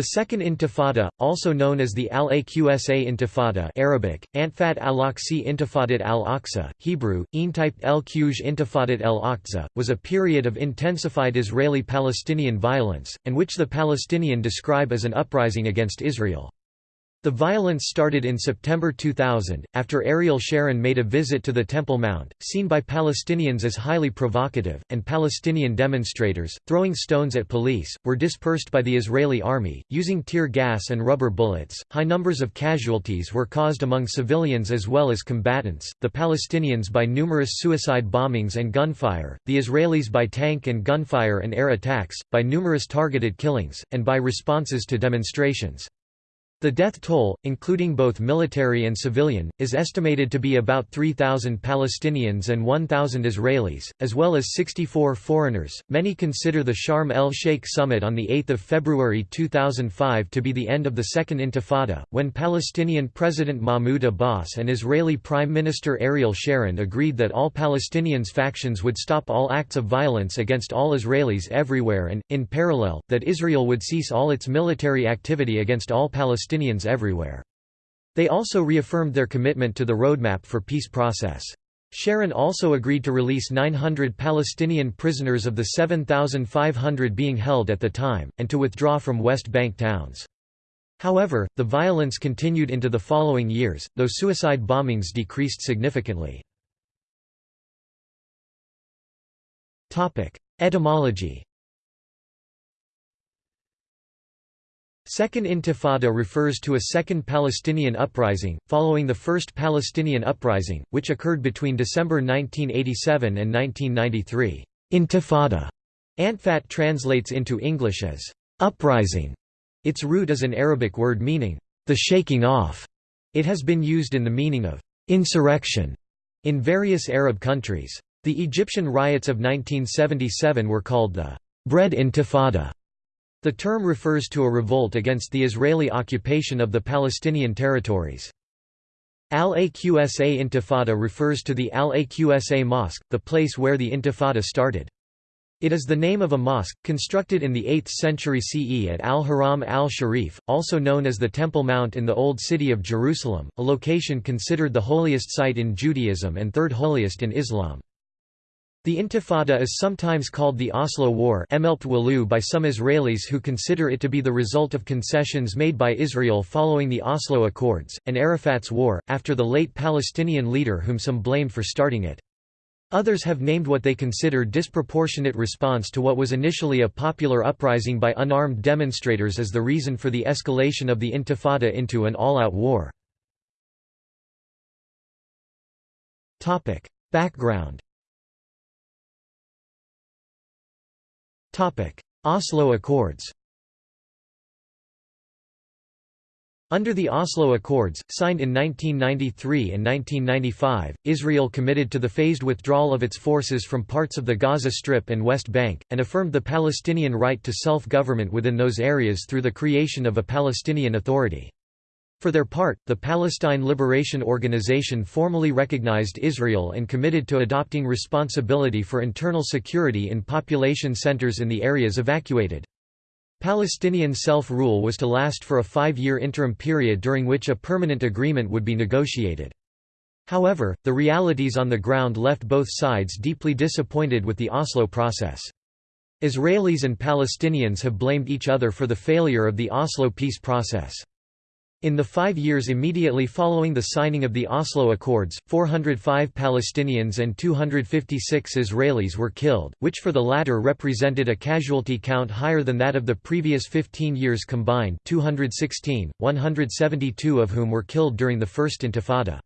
The Second Intifada, also known as the Al-Aqsa Intifada Arabic, Antfat al-Aqsi Intifadat al-Aqsa, Hebrew, Eintype el-Quj Intifadat el-Aqsa, was a period of intensified Israeli-Palestinian violence, and which the Palestinian describe as an uprising against Israel. The violence started in September 2000, after Ariel Sharon made a visit to the Temple Mount, seen by Palestinians as highly provocative, and Palestinian demonstrators, throwing stones at police, were dispersed by the Israeli army, using tear gas and rubber bullets. High numbers of casualties were caused among civilians as well as combatants, the Palestinians by numerous suicide bombings and gunfire, the Israelis by tank and gunfire and air attacks, by numerous targeted killings, and by responses to demonstrations. The death toll, including both military and civilian, is estimated to be about 3,000 Palestinians and 1,000 Israelis, as well as 64 foreigners. Many consider the Sharm el Sheikh summit on 8 February 2005 to be the end of the Second Intifada, when Palestinian President Mahmoud Abbas and Israeli Prime Minister Ariel Sharon agreed that all Palestinians factions would stop all acts of violence against all Israelis everywhere and, in parallel, that Israel would cease all its military activity against all Palestinians Palestinians everywhere. They also reaffirmed their commitment to the roadmap for peace process. Sharon also agreed to release 900 Palestinian prisoners of the 7,500 being held at the time, and to withdraw from West Bank towns. However, the violence continued into the following years, though suicide bombings decreased significantly. Etymology Second Intifada refers to a second Palestinian uprising, following the First Palestinian uprising, which occurred between December 1987 and 1993. Intifada Antfat translates into English as uprising. Its root is an Arabic word meaning the shaking off. It has been used in the meaning of insurrection in various Arab countries. The Egyptian riots of 1977 were called the Bread Intifada the term refers to a revolt against the Israeli occupation of the Palestinian territories. Al-Aqsa Intifada refers to the Al-Aqsa Mosque, the place where the Intifada started. It is the name of a mosque, constructed in the 8th century CE at Al-Haram al-Sharif, also known as the Temple Mount in the Old City of Jerusalem, a location considered the holiest site in Judaism and third holiest in Islam. The Intifada is sometimes called the Oslo War by some Israelis who consider it to be the result of concessions made by Israel following the Oslo Accords, and Arafat's War, after the late Palestinian leader whom some blamed for starting it. Others have named what they consider disproportionate response to what was initially a popular uprising by unarmed demonstrators as the reason for the escalation of the Intifada into an all-out war. Background Oslo Accords Under the Oslo Accords, signed in 1993 and 1995, Israel committed to the phased withdrawal of its forces from parts of the Gaza Strip and West Bank, and affirmed the Palestinian right to self-government within those areas through the creation of a Palestinian Authority. For their part, the Palestine Liberation Organization formally recognized Israel and committed to adopting responsibility for internal security in population centers in the areas evacuated. Palestinian self-rule was to last for a five-year interim period during which a permanent agreement would be negotiated. However, the realities on the ground left both sides deeply disappointed with the Oslo process. Israelis and Palestinians have blamed each other for the failure of the Oslo peace process. In the five years immediately following the signing of the Oslo Accords, 405 Palestinians and 256 Israelis were killed, which for the latter represented a casualty count higher than that of the previous 15 years combined 216, 172 of whom were killed during the First Intifada.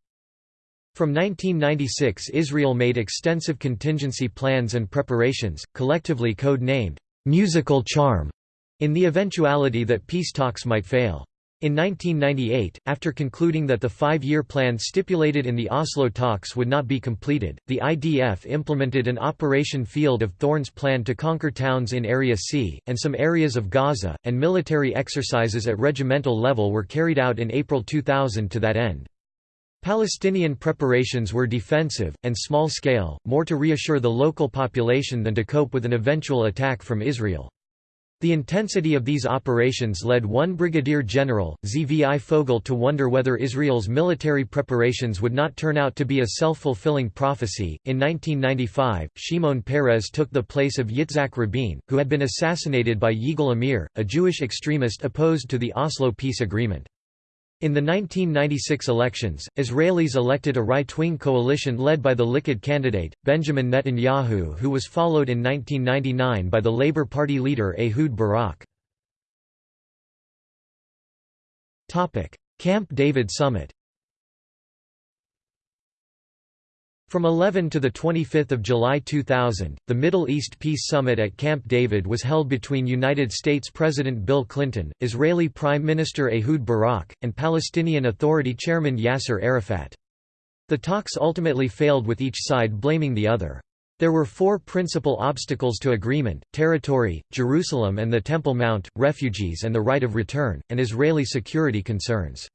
From 1996 Israel made extensive contingency plans and preparations, collectively code-named, "'Musical Charm' in the eventuality that peace talks might fail. In 1998, after concluding that the five-year plan stipulated in the Oslo talks would not be completed, the IDF implemented an Operation Field of Thorns plan to conquer towns in Area C, and some areas of Gaza, and military exercises at regimental level were carried out in April 2000 to that end. Palestinian preparations were defensive, and small-scale, more to reassure the local population than to cope with an eventual attack from Israel. The intensity of these operations led one brigadier general, Zvi Fogel to wonder whether Israel's military preparations would not turn out to be a self-fulfilling prophecy. In 1995, Shimon Peres took the place of Yitzhak Rabin, who had been assassinated by Yigal Amir, a Jewish extremist opposed to the Oslo peace agreement. In the 1996 elections, Israelis elected a right-wing coalition led by the Likud candidate, Benjamin Netanyahu who was followed in 1999 by the Labour Party leader Ehud Barak. Camp David summit From 11 to 25 July 2000, the Middle East Peace Summit at Camp David was held between United States President Bill Clinton, Israeli Prime Minister Ehud Barak, and Palestinian Authority Chairman Yasser Arafat. The talks ultimately failed with each side blaming the other. There were four principal obstacles to agreement, territory, Jerusalem and the Temple Mount, refugees and the right of return, and Israeli security concerns.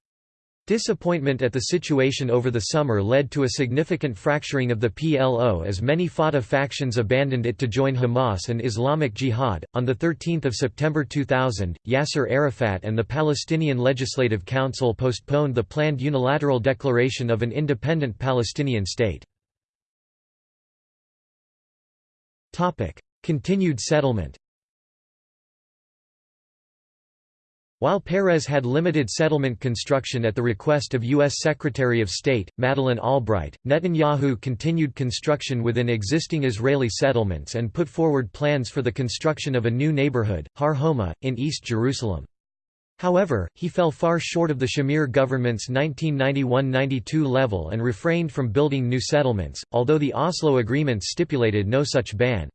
Disappointment at the situation over the summer led to a significant fracturing of the PLO as many Fatah factions abandoned it to join Hamas and Islamic Jihad. On the 13th of September 2000, Yasser Arafat and the Palestinian Legislative Council postponed the planned unilateral declaration of an independent Palestinian state. Continued settlement. While Peres had limited settlement construction at the request of U.S. Secretary of State, Madeleine Albright, Netanyahu continued construction within existing Israeli settlements and put forward plans for the construction of a new neighborhood, Har Homa, in East Jerusalem. However, he fell far short of the Shamir government's 1991–92 level and refrained from building new settlements, although the Oslo agreements stipulated no such ban.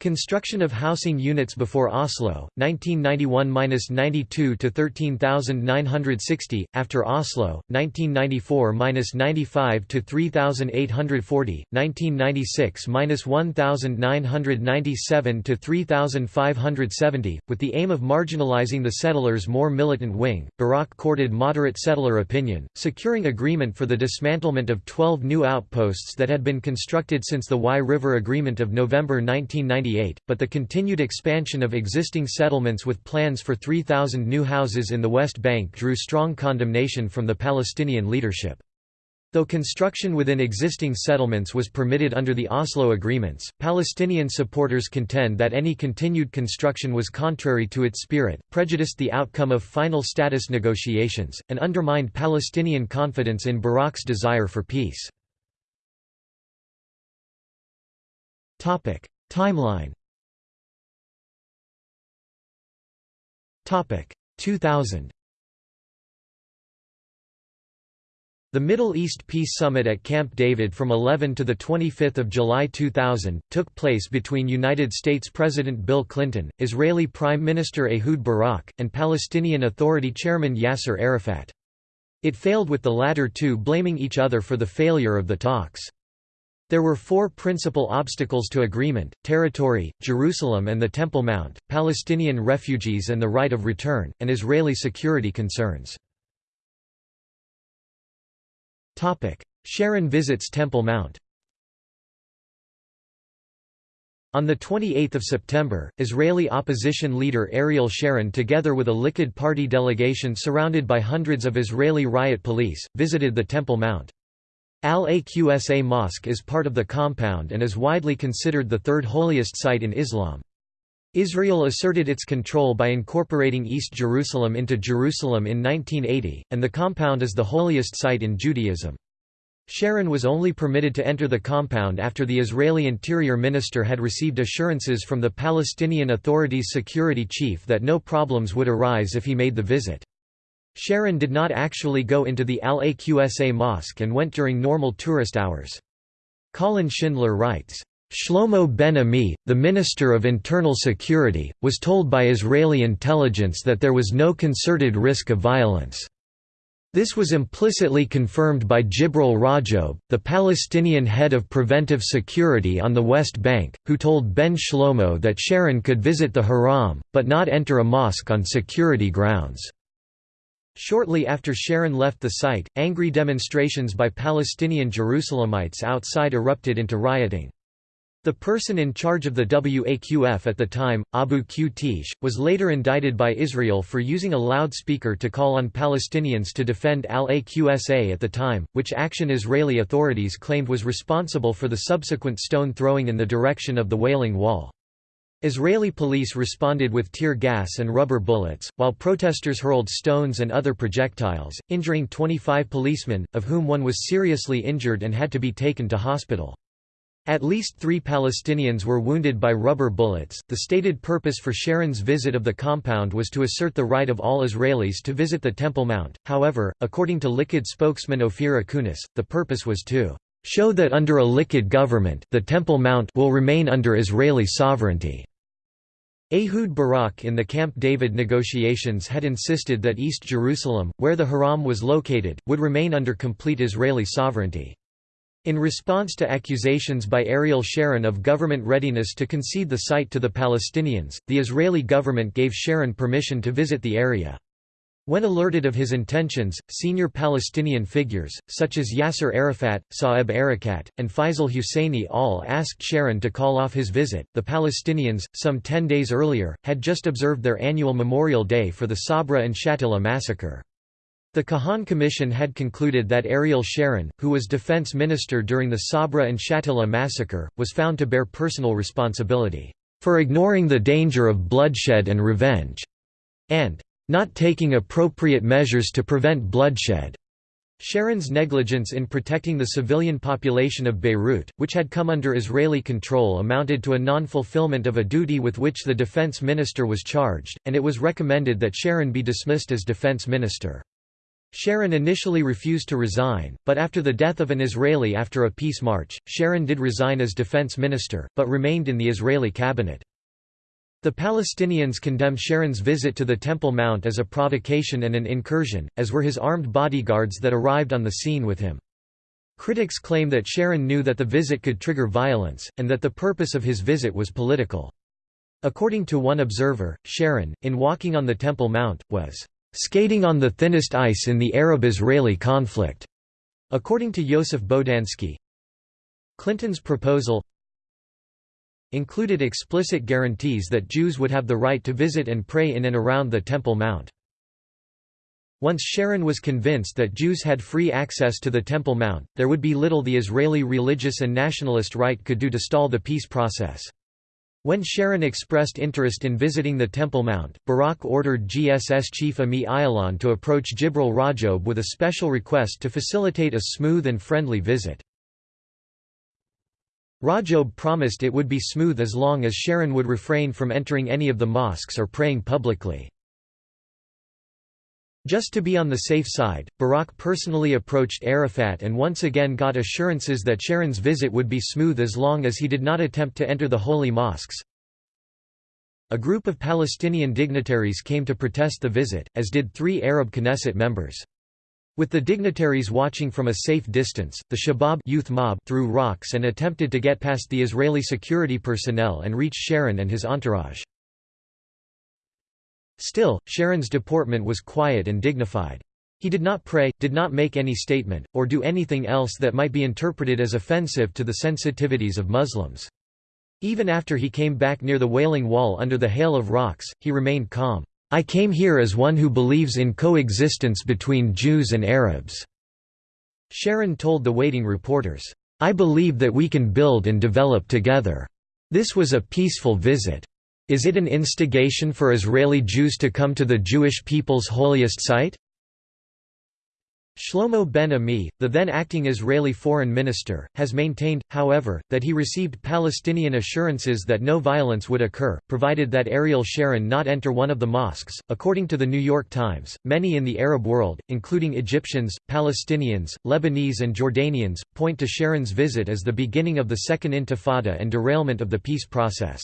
Construction of housing units before Oslo, 1991–92 to 13,960, after Oslo, 1994–95 to 3,840, 1996–1,997 to 3,570, with the aim of marginalizing the settlers' more militant wing. Barak courted moderate settler opinion, securing agreement for the dismantlement of 12 new outposts that had been constructed since the Wye River Agreement of November 1990 but the continued expansion of existing settlements with plans for 3,000 new houses in the West Bank drew strong condemnation from the Palestinian leadership. Though construction within existing settlements was permitted under the Oslo agreements, Palestinian supporters contend that any continued construction was contrary to its spirit, prejudiced the outcome of final status negotiations, and undermined Palestinian confidence in Barak's desire for peace. Timeline 2000 The Middle East Peace Summit at Camp David from 11 to 25 July 2000, took place between United States President Bill Clinton, Israeli Prime Minister Ehud Barak, and Palestinian Authority Chairman Yasser Arafat. It failed with the latter two blaming each other for the failure of the talks. There were four principal obstacles to agreement, territory, Jerusalem and the Temple Mount, Palestinian refugees and the right of return, and Israeli security concerns. Sharon visits Temple Mount On 28 September, Israeli opposition leader Ariel Sharon together with a Likud party delegation surrounded by hundreds of Israeli riot police, visited the Temple Mount. Al-Aqsa Mosque is part of the compound and is widely considered the third holiest site in Islam. Israel asserted its control by incorporating East Jerusalem into Jerusalem in 1980, and the compound is the holiest site in Judaism. Sharon was only permitted to enter the compound after the Israeli Interior Minister had received assurances from the Palestinian Authority's security chief that no problems would arise if he made the visit. Sharon did not actually go into the Al-Aqsa Mosque and went during normal tourist hours. Colin Shindler writes, Shlomo Ben-Ami, the Minister of Internal Security, was told by Israeli intelligence that there was no concerted risk of violence. This was implicitly confirmed by Jibril Rajoub, the Palestinian head of preventive security on the West Bank, who told Ben Shlomo that Sharon could visit the Haram, but not enter a mosque on security grounds. Shortly after Sharon left the site, angry demonstrations by Palestinian Jerusalemites outside erupted into rioting. The person in charge of the WAQF at the time, Abu Qteish, was later indicted by Israel for using a loudspeaker to call on Palestinians to defend al-Aqsa at the time, which action Israeli authorities claimed was responsible for the subsequent stone throwing in the direction of the Wailing Wall. Israeli police responded with tear gas and rubber bullets, while protesters hurled stones and other projectiles, injuring 25 policemen, of whom one was seriously injured and had to be taken to hospital. At least three Palestinians were wounded by rubber bullets. The stated purpose for Sharon's visit of the compound was to assert the right of all Israelis to visit the Temple Mount, however, according to Likud spokesman Ophir Akunis, the purpose was to show that under a Likud government the Temple Mount will remain under Israeli sovereignty. Ehud Barak in the Camp David negotiations had insisted that East Jerusalem, where the Haram was located, would remain under complete Israeli sovereignty. In response to accusations by Ariel Sharon of government readiness to concede the site to the Palestinians, the Israeli government gave Sharon permission to visit the area. When alerted of his intentions, senior Palestinian figures, such as Yasser Arafat, Saeb Erekat, and Faisal Husseini all asked Sharon to call off his visit. The Palestinians, some ten days earlier, had just observed their annual Memorial Day for the Sabra and Shatila massacre. The Kahan Commission had concluded that Ariel Sharon, who was defense minister during the Sabra and Shatila massacre, was found to bear personal responsibility, "...for ignoring the danger of bloodshed and revenge," and "...not taking appropriate measures to prevent bloodshed." Sharon's negligence in protecting the civilian population of Beirut, which had come under Israeli control amounted to a non-fulfillment of a duty with which the defense minister was charged, and it was recommended that Sharon be dismissed as defense minister. Sharon initially refused to resign, but after the death of an Israeli after a peace march, Sharon did resign as defense minister, but remained in the Israeli cabinet. The Palestinians condemned Sharon's visit to the Temple Mount as a provocation and an incursion, as were his armed bodyguards that arrived on the scene with him. Critics claim that Sharon knew that the visit could trigger violence, and that the purpose of his visit was political. According to one observer, Sharon, in walking on the Temple Mount, was skating on the thinnest ice in the Arab-Israeli conflict, according to Yosef Bodansky. Clinton's proposal included explicit guarantees that Jews would have the right to visit and pray in and around the Temple Mount. Once Sharon was convinced that Jews had free access to the Temple Mount, there would be little the Israeli religious and nationalist right could do to stall the peace process. When Sharon expressed interest in visiting the Temple Mount, Barak ordered GSS chief Ami Ayalon to approach Jibril Rajoub with a special request to facilitate a smooth and friendly visit. Rajoub promised it would be smooth as long as Sharon would refrain from entering any of the mosques or praying publicly. Just to be on the safe side, Barak personally approached Arafat and once again got assurances that Sharon's visit would be smooth as long as he did not attempt to enter the holy mosques. A group of Palestinian dignitaries came to protest the visit, as did three Arab Knesset members. With the dignitaries watching from a safe distance, the Shabab youth mob threw rocks and attempted to get past the Israeli security personnel and reach Sharon and his entourage. Still, Sharon's deportment was quiet and dignified. He did not pray, did not make any statement, or do anything else that might be interpreted as offensive to the sensitivities of Muslims. Even after he came back near the Wailing Wall under the hail of rocks, he remained calm. I came here as one who believes in coexistence between Jews and Arabs." Sharon told the waiting reporters, "I believe that we can build and develop together. This was a peaceful visit. Is it an instigation for Israeli Jews to come to the Jewish people's holiest site? Shlomo Ben Ami, the then acting Israeli foreign minister, has maintained, however, that he received Palestinian assurances that no violence would occur, provided that Ariel Sharon not enter one of the mosques. According to the New York Times, many in the Arab world, including Egyptians, Palestinians, Lebanese, and Jordanians, point to Sharon's visit as the beginning of the Second Intifada and derailment of the peace process.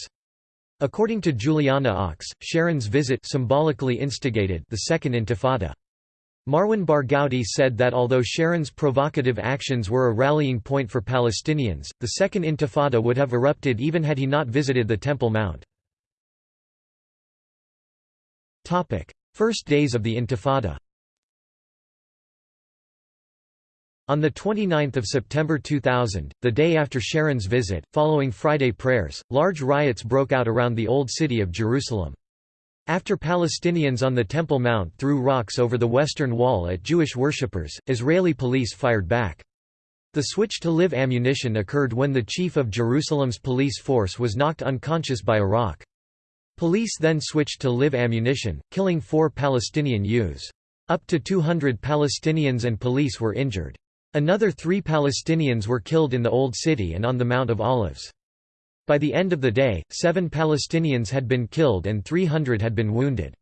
According to Juliana Ochs, Sharon's visit symbolically instigated the Second Intifada. Marwan Barghouti said that although Sharon's provocative actions were a rallying point for Palestinians, the Second Intifada would have erupted even had he not visited the Temple Mount. First days of the Intifada On 29 September 2000, the day after Sharon's visit, following Friday prayers, large riots broke out around the Old City of Jerusalem. After Palestinians on the Temple Mount threw rocks over the Western Wall at Jewish worshippers, Israeli police fired back. The switch to live ammunition occurred when the chief of Jerusalem's police force was knocked unconscious by a rock. Police then switched to live ammunition, killing four Palestinian youths. Up to 200 Palestinians and police were injured. Another three Palestinians were killed in the Old City and on the Mount of Olives. By the end of the day, seven Palestinians had been killed and 300 had been wounded.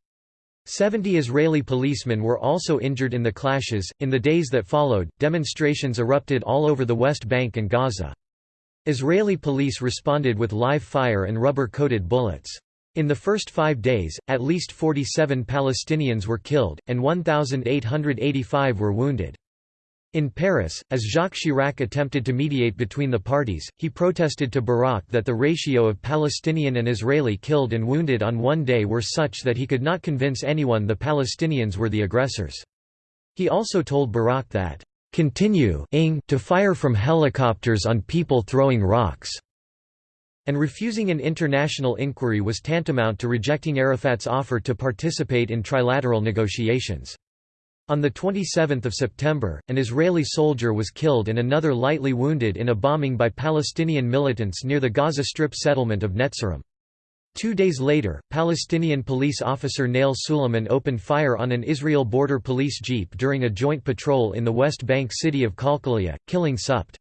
Seventy Israeli policemen were also injured in the clashes. In the days that followed, demonstrations erupted all over the West Bank and Gaza. Israeli police responded with live fire and rubber coated bullets. In the first five days, at least 47 Palestinians were killed, and 1,885 were wounded. In Paris, as Jacques Chirac attempted to mediate between the parties, he protested to Barak that the ratio of Palestinian and Israeli killed and wounded on one day were such that he could not convince anyone the Palestinians were the aggressors. He also told Barak that, "...continue to fire from helicopters on people throwing rocks." and refusing an international inquiry was tantamount to rejecting Arafat's offer to participate in trilateral negotiations. On 27 September, an Israeli soldier was killed and another lightly wounded in a bombing by Palestinian militants near the Gaza Strip settlement of Netzarim. Two days later, Palestinian police officer Nail Suleiman opened fire on an Israel border police jeep during a joint patrol in the West Bank city of Qalqilia, killing Supt.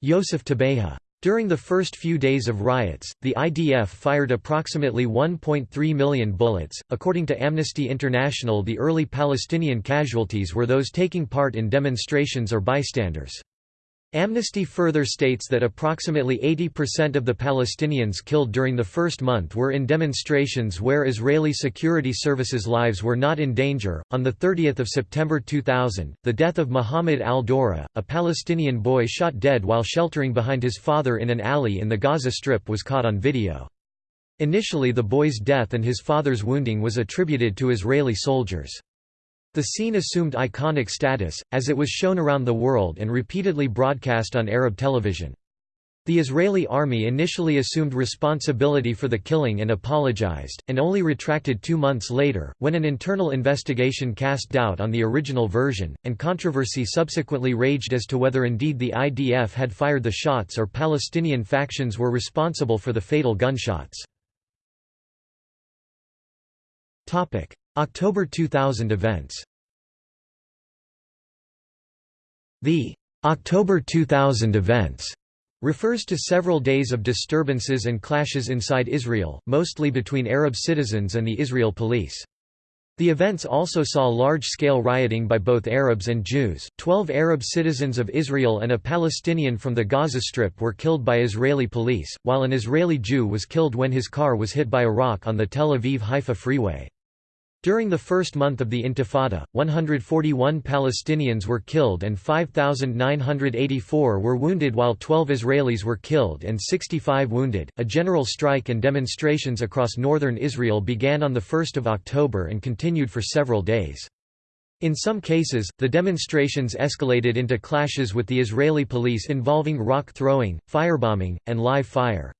Yosef Tabeha. During the first few days of riots, the IDF fired approximately 1.3 million bullets. According to Amnesty International, the early Palestinian casualties were those taking part in demonstrations or bystanders. Amnesty further states that approximately 80% of the Palestinians killed during the first month were in demonstrations where Israeli security services' lives were not in danger. On the 30th of September 2000, the death of Muhammad al-Durrah, a Palestinian boy shot dead while sheltering behind his father in an alley in the Gaza Strip was caught on video. Initially the boy's death and his father's wounding was attributed to Israeli soldiers. The scene assumed iconic status, as it was shown around the world and repeatedly broadcast on Arab television. The Israeli army initially assumed responsibility for the killing and apologized, and only retracted two months later, when an internal investigation cast doubt on the original version, and controversy subsequently raged as to whether indeed the IDF had fired the shots or Palestinian factions were responsible for the fatal gunshots. October 2000 events The October 2000 events refers to several days of disturbances and clashes inside Israel, mostly between Arab citizens and the Israel police. The events also saw large-scale rioting by both Arabs and Jews. Twelve Arab citizens of Israel and a Palestinian from the Gaza Strip were killed by Israeli police, while an Israeli Jew was killed when his car was hit by a rock on the Tel Aviv-Haifa freeway. During the first month of the Intifada, 141 Palestinians were killed and 5,984 were wounded while 12 Israelis were killed and 65 wounded. A general strike and demonstrations across northern Israel began on 1 October and continued for several days. In some cases, the demonstrations escalated into clashes with the Israeli police involving rock throwing, firebombing, and live fire.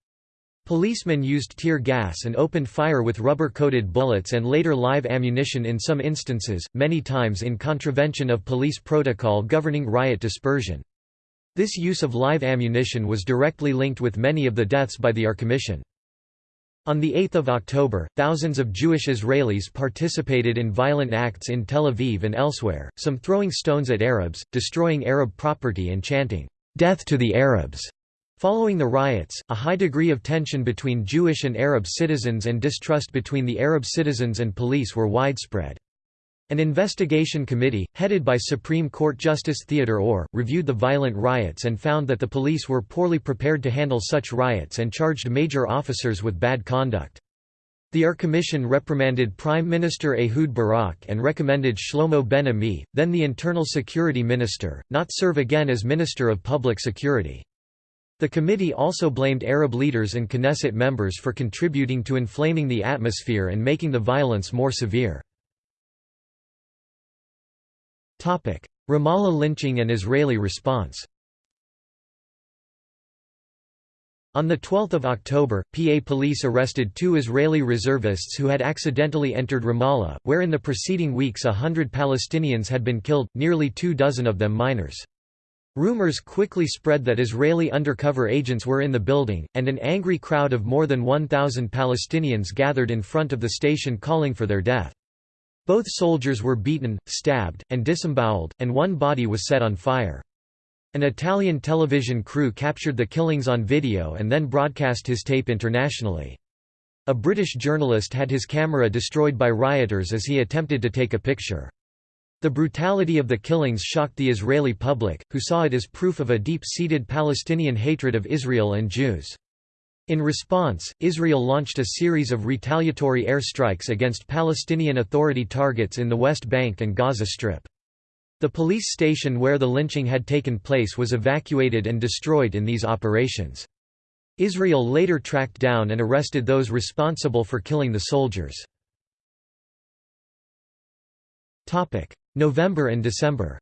Policemen used tear gas and opened fire with rubber-coated bullets and later live ammunition in some instances, many times in contravention of police protocol governing riot dispersion. This use of live ammunition was directly linked with many of the deaths by the Orr Commission. On 8 October, thousands of Jewish Israelis participated in violent acts in Tel Aviv and elsewhere, some throwing stones at Arabs, destroying Arab property and chanting, "'Death to the Arabs' Following the riots, a high degree of tension between Jewish and Arab citizens and distrust between the Arab citizens and police were widespread. An investigation committee, headed by Supreme Court Justice Theodore Orr, reviewed the violent riots and found that the police were poorly prepared to handle such riots and charged major officers with bad conduct. The Orr Commission reprimanded Prime Minister Ehud Barak and recommended Shlomo Ben-Ami, then the Internal Security Minister, not serve again as Minister of Public Security. The committee also blamed Arab leaders and Knesset members for contributing to inflaming the atmosphere and making the violence more severe. Ramallah lynching and Israeli response On 12 October, PA police arrested two Israeli reservists who had accidentally entered Ramallah, where in the preceding weeks a hundred Palestinians had been killed, nearly two dozen of them minors. Rumors quickly spread that Israeli undercover agents were in the building, and an angry crowd of more than 1,000 Palestinians gathered in front of the station calling for their death. Both soldiers were beaten, stabbed, and disemboweled, and one body was set on fire. An Italian television crew captured the killings on video and then broadcast his tape internationally. A British journalist had his camera destroyed by rioters as he attempted to take a picture. The brutality of the killings shocked the Israeli public, who saw it as proof of a deep-seated Palestinian hatred of Israel and Jews. In response, Israel launched a series of retaliatory airstrikes against Palestinian Authority targets in the West Bank and Gaza Strip. The police station where the lynching had taken place was evacuated and destroyed in these operations. Israel later tracked down and arrested those responsible for killing the soldiers. November and December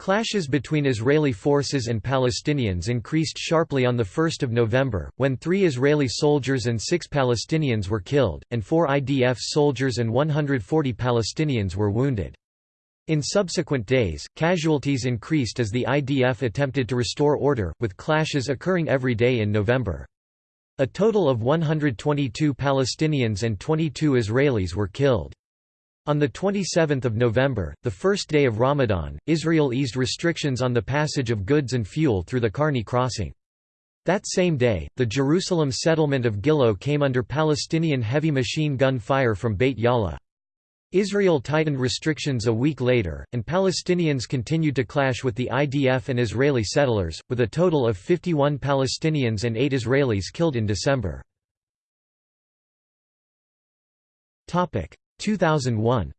Clashes between Israeli forces and Palestinians increased sharply on 1 November, when three Israeli soldiers and six Palestinians were killed, and four IDF soldiers and 140 Palestinians were wounded. In subsequent days, casualties increased as the IDF attempted to restore order, with clashes occurring every day in November. A total of 122 Palestinians and 22 Israelis were killed. On 27 November, the first day of Ramadan, Israel eased restrictions on the passage of goods and fuel through the Karni crossing. That same day, the Jerusalem settlement of Gilo came under Palestinian heavy machine gun fire from Beit Yala. Israel tightened restrictions a week later, and Palestinians continued to clash with the IDF and Israeli settlers, with a total of 51 Palestinians and 8 Israelis killed in December. 2001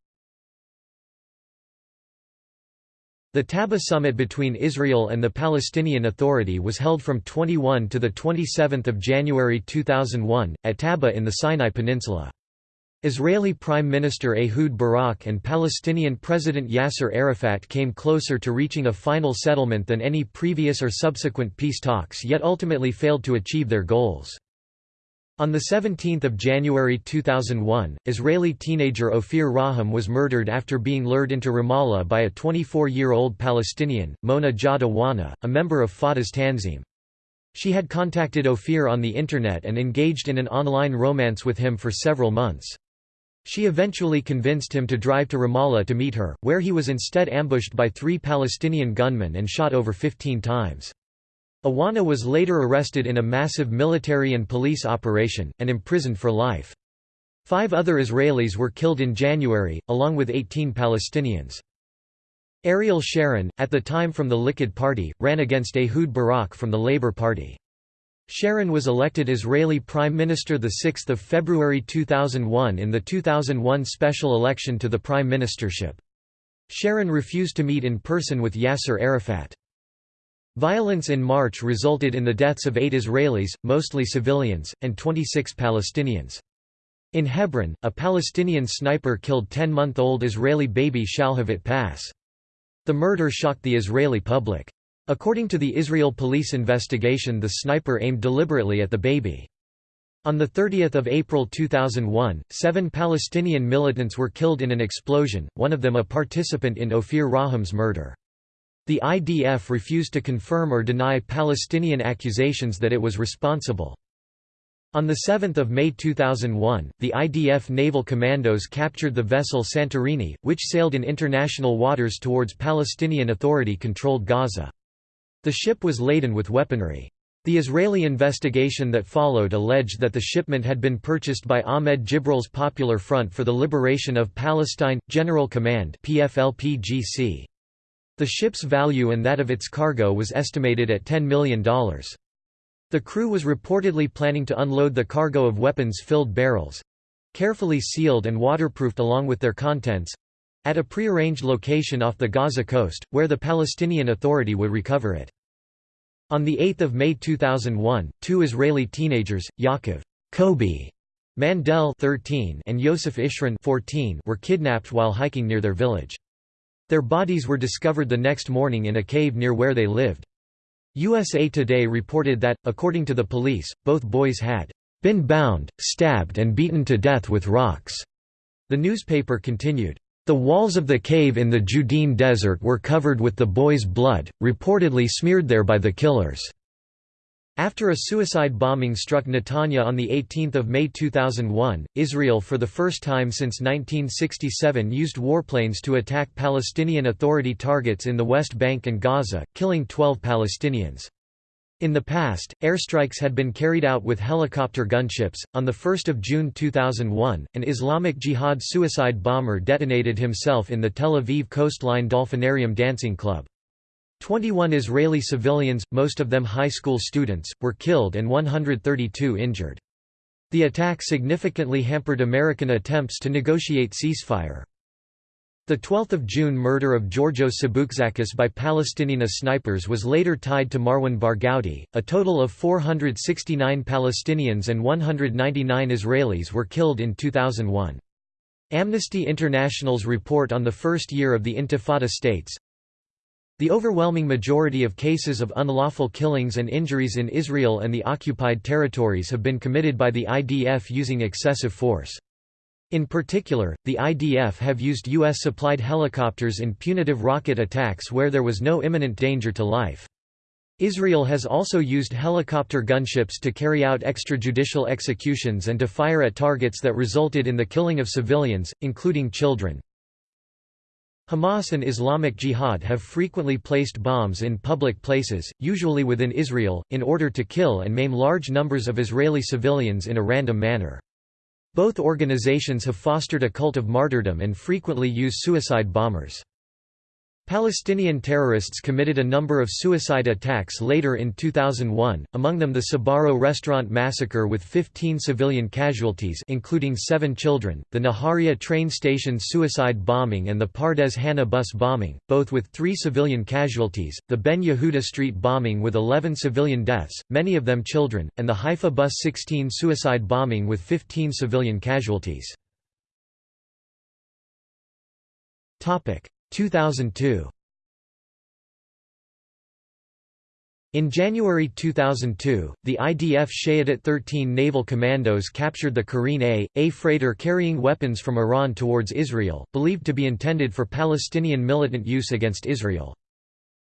The Taba summit between Israel and the Palestinian Authority was held from 21 to 27 January 2001, at Taba in the Sinai Peninsula. Israeli Prime Minister Ehud Barak and Palestinian President Yasser Arafat came closer to reaching a final settlement than any previous or subsequent peace talks yet ultimately failed to achieve their goals. On 17 January 2001, Israeli teenager Ophir Rahum was murdered after being lured into Ramallah by a 24-year-old Palestinian, Mona Jaud Awana, a member of Fatah's Tanzim. She had contacted Ophir on the Internet and engaged in an online romance with him for several months. She eventually convinced him to drive to Ramallah to meet her, where he was instead ambushed by three Palestinian gunmen and shot over 15 times. Awana was later arrested in a massive military and police operation, and imprisoned for life. Five other Israelis were killed in January, along with 18 Palestinians. Ariel Sharon, at the time from the Likud Party, ran against Ehud Barak from the Labour Party. Sharon was elected Israeli Prime Minister 6 February 2001 in the 2001 special election to the prime ministership. Sharon refused to meet in person with Yasser Arafat. Violence in March resulted in the deaths of eight Israelis, mostly civilians, and 26 Palestinians. In Hebron, a Palestinian sniper killed 10-month-old Israeli baby Shalhavit Pass. The murder shocked the Israeli public. According to the Israel police investigation the sniper aimed deliberately at the baby. On 30 April 2001, seven Palestinian militants were killed in an explosion, one of them a participant in Ophir Rahum's murder. The IDF refused to confirm or deny Palestinian accusations that it was responsible. On 7 May 2001, the IDF naval commandos captured the vessel Santorini, which sailed in international waters towards Palestinian Authority-controlled Gaza. The ship was laden with weaponry. The Israeli investigation that followed alleged that the shipment had been purchased by Ahmed Jibril's Popular Front for the Liberation of Palestine, General Command PFLPGC. The ship's value and that of its cargo was estimated at $10 million. The crew was reportedly planning to unload the cargo of weapons-filled barrels—carefully sealed and waterproofed along with their contents—at a prearranged location off the Gaza coast, where the Palestinian Authority would recover it. On 8 May 2001, two Israeli teenagers, Yaakov Kobe Mandel 13 and Yosef Ishran 14 were kidnapped while hiking near their village. Their bodies were discovered the next morning in a cave near where they lived. USA Today reported that, according to the police, both boys had been bound, stabbed and beaten to death with rocks. The newspaper continued, the walls of the cave in the Judean desert were covered with the boys' blood, reportedly smeared there by the killers. After a suicide bombing struck Netanya on 18 May 2001, Israel for the first time since 1967 used warplanes to attack Palestinian Authority targets in the West Bank and Gaza, killing 12 Palestinians. In the past, airstrikes had been carried out with helicopter gunships. On 1 June 2001, an Islamic Jihad suicide bomber detonated himself in the Tel Aviv coastline Dolphinarium Dancing Club. 21 Israeli civilians, most of them high school students, were killed and 132 injured. The attack significantly hampered American attempts to negotiate ceasefire. The 12 June murder of Georgios Saboutzakis by Palestinian snipers was later tied to Marwan Barghouti. A total of 469 Palestinians and 199 Israelis were killed in 2001. Amnesty International's report on the first year of the Intifada states, the overwhelming majority of cases of unlawful killings and injuries in Israel and the occupied territories have been committed by the IDF using excessive force. In particular, the IDF have used U.S.-supplied helicopters in punitive rocket attacks where there was no imminent danger to life. Israel has also used helicopter gunships to carry out extrajudicial executions and to fire at targets that resulted in the killing of civilians, including children. Hamas and Islamic Jihad have frequently placed bombs in public places, usually within Israel, in order to kill and maim large numbers of Israeli civilians in a random manner. Both organizations have fostered a cult of martyrdom and frequently use suicide bombers. Palestinian terrorists committed a number of suicide attacks later in 2001, among them the Sbarro restaurant massacre with 15 civilian casualties including seven children, the Nahariya train station suicide bombing and the Pardes Hannah bus bombing, both with three civilian casualties, the Ben Yehuda street bombing with 11 civilian deaths, many of them children, and the Haifa bus 16 suicide bombing with 15 civilian casualties. 2002 In January 2002, the IDF Shayetet 13 naval commandos captured the Karin A, a freighter carrying weapons from Iran towards Israel, believed to be intended for Palestinian militant use against Israel.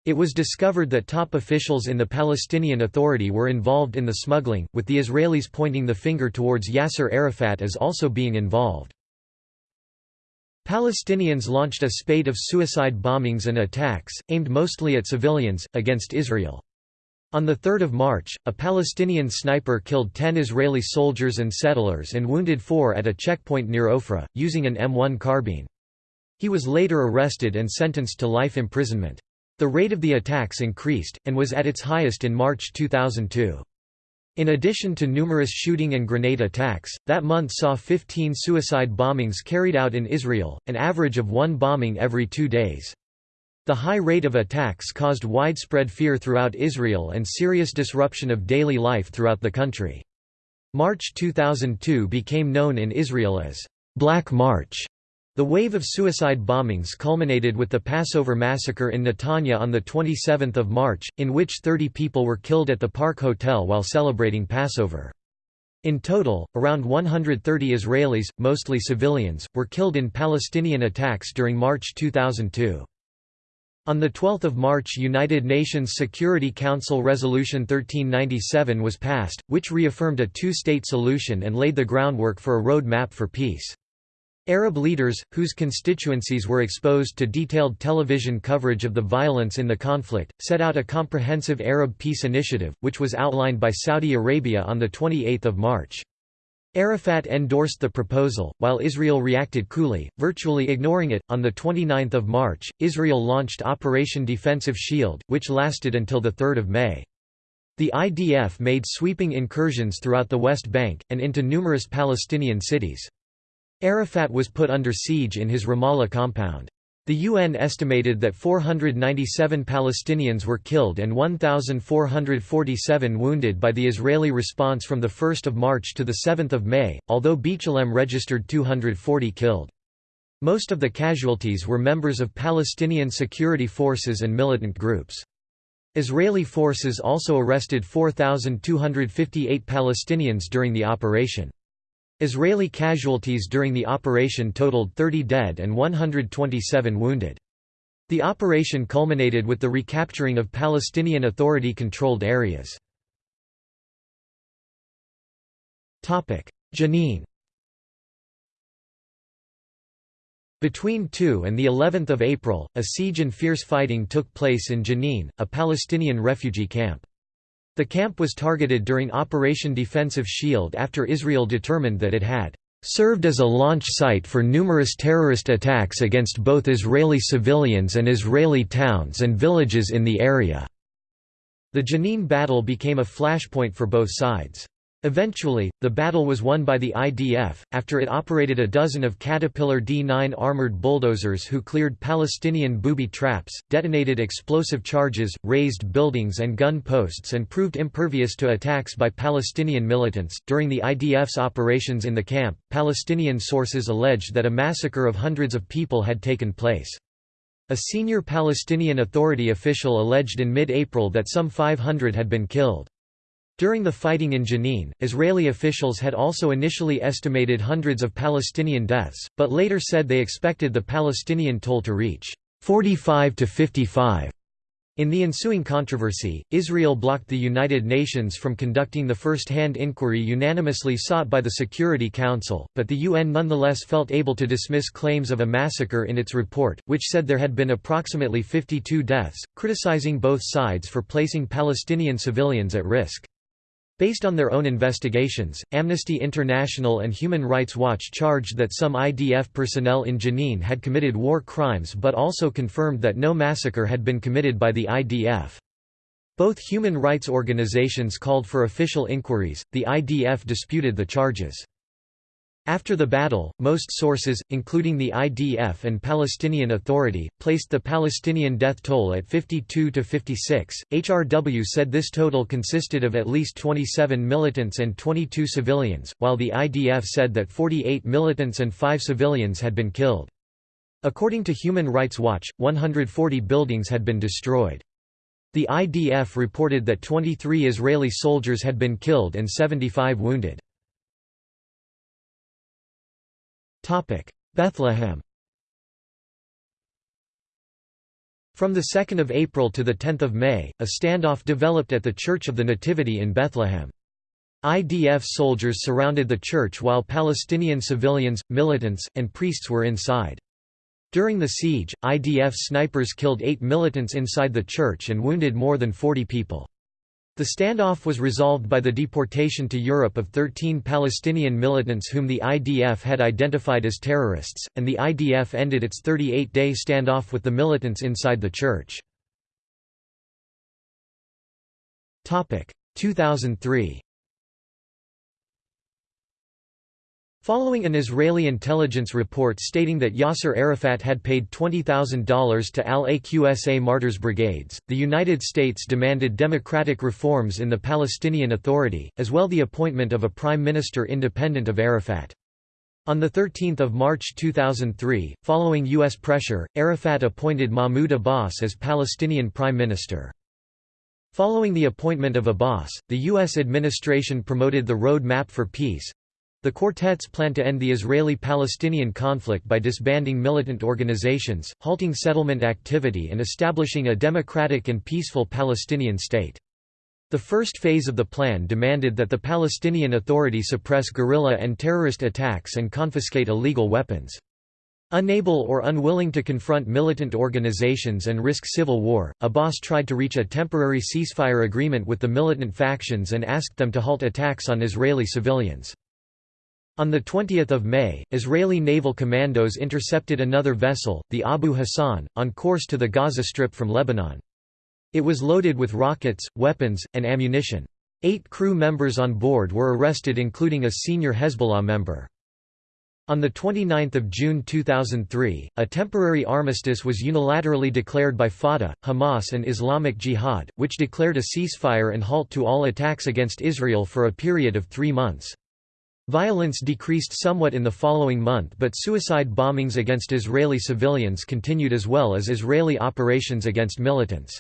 It was discovered that top officials in the Palestinian Authority were involved in the smuggling, with the Israelis pointing the finger towards Yasser Arafat as also being involved. Palestinians launched a spate of suicide bombings and attacks, aimed mostly at civilians, against Israel. On 3 March, a Palestinian sniper killed 10 Israeli soldiers and settlers and wounded four at a checkpoint near Ofra, using an M1 carbine. He was later arrested and sentenced to life imprisonment. The rate of the attacks increased, and was at its highest in March 2002. In addition to numerous shooting and grenade attacks, that month saw 15 suicide bombings carried out in Israel, an average of one bombing every two days. The high rate of attacks caused widespread fear throughout Israel and serious disruption of daily life throughout the country. March 2002 became known in Israel as Black March. The wave of suicide bombings culminated with the Passover massacre in Netanya on 27 March, in which 30 people were killed at the Park Hotel while celebrating Passover. In total, around 130 Israelis, mostly civilians, were killed in Palestinian attacks during March 2002. On 12 March United Nations Security Council Resolution 1397 was passed, which reaffirmed a two-state solution and laid the groundwork for a road map for peace. Arab leaders, whose constituencies were exposed to detailed television coverage of the violence in the conflict, set out a comprehensive Arab peace initiative, which was outlined by Saudi Arabia on 28 March. Arafat endorsed the proposal, while Israel reacted coolly, virtually ignoring it. On 29 March, Israel launched Operation Defensive Shield, which lasted until 3 May. The IDF made sweeping incursions throughout the West Bank, and into numerous Palestinian cities. Arafat was put under siege in his Ramallah compound. The UN estimated that 497 Palestinians were killed and 1,447 wounded by the Israeli response from 1 March to 7 May, although B'Tselem registered 240 killed. Most of the casualties were members of Palestinian security forces and militant groups. Israeli forces also arrested 4,258 Palestinians during the operation. Israeli casualties during the operation totaled 30 dead and 127 wounded. The operation culminated with the recapturing of Palestinian Authority-controlled areas. Jenin Between 2 and the 11th of April, a siege and fierce fighting took place in Jenin, a Palestinian refugee camp. The camp was targeted during Operation Defensive Shield after Israel determined that it had served as a launch site for numerous terrorist attacks against both Israeli civilians and Israeli towns and villages in the area. The Jenin battle became a flashpoint for both sides. Eventually, the battle was won by the IDF, after it operated a dozen of Caterpillar D-9 armored bulldozers who cleared Palestinian booby traps, detonated explosive charges, razed buildings and gun posts and proved impervious to attacks by Palestinian militants. During the IDF's operations in the camp, Palestinian sources alleged that a massacre of hundreds of people had taken place. A senior Palestinian Authority official alleged in mid-April that some 500 had been killed. During the fighting in Jenin, Israeli officials had also initially estimated hundreds of Palestinian deaths, but later said they expected the Palestinian toll to reach 45 to 55. In the ensuing controversy, Israel blocked the United Nations from conducting the first-hand inquiry unanimously sought by the Security Council, but the UN nonetheless felt able to dismiss claims of a massacre in its report, which said there had been approximately 52 deaths, criticizing both sides for placing Palestinian civilians at risk. Based on their own investigations, Amnesty International and Human Rights Watch charged that some IDF personnel in Jenin had committed war crimes but also confirmed that no massacre had been committed by the IDF. Both human rights organizations called for official inquiries, the IDF disputed the charges. After the battle, most sources, including the IDF and Palestinian Authority, placed the Palestinian death toll at 52 to 56. HRW said this total consisted of at least 27 militants and 22 civilians, while the IDF said that 48 militants and 5 civilians had been killed. According to Human Rights Watch, 140 buildings had been destroyed. The IDF reported that 23 Israeli soldiers had been killed and 75 wounded. Bethlehem From 2 April to 10 May, a standoff developed at the Church of the Nativity in Bethlehem. IDF soldiers surrounded the church while Palestinian civilians, militants, and priests were inside. During the siege, IDF snipers killed eight militants inside the church and wounded more than 40 people. The standoff was resolved by the deportation to Europe of 13 Palestinian militants whom the IDF had identified as terrorists, and the IDF ended its 38-day standoff with the militants inside the church. 2003 Following an Israeli intelligence report stating that Yasser Arafat had paid $20,000 to al-Aqsa Martyrs Brigades, the United States demanded democratic reforms in the Palestinian Authority, as well the appointment of a prime minister independent of Arafat. On 13 March 2003, following U.S. pressure, Arafat appointed Mahmoud Abbas as Palestinian prime minister. Following the appointment of Abbas, the U.S. administration promoted the Road Map for Peace, the quartets plan to end the Israeli-Palestinian conflict by disbanding militant organizations, halting settlement activity and establishing a democratic and peaceful Palestinian state. The first phase of the plan demanded that the Palestinian Authority suppress guerrilla and terrorist attacks and confiscate illegal weapons. Unable or unwilling to confront militant organizations and risk civil war, Abbas tried to reach a temporary ceasefire agreement with the militant factions and asked them to halt attacks on Israeli civilians. On 20 May, Israeli naval commandos intercepted another vessel, the Abu Hassan, on course to the Gaza Strip from Lebanon. It was loaded with rockets, weapons, and ammunition. Eight crew members on board were arrested including a senior Hezbollah member. On 29 June 2003, a temporary armistice was unilaterally declared by Fatah, Hamas and Islamic Jihad, which declared a ceasefire and halt to all attacks against Israel for a period of three months. Violence decreased somewhat in the following month but suicide bombings against Israeli civilians continued as well as Israeli operations against militants.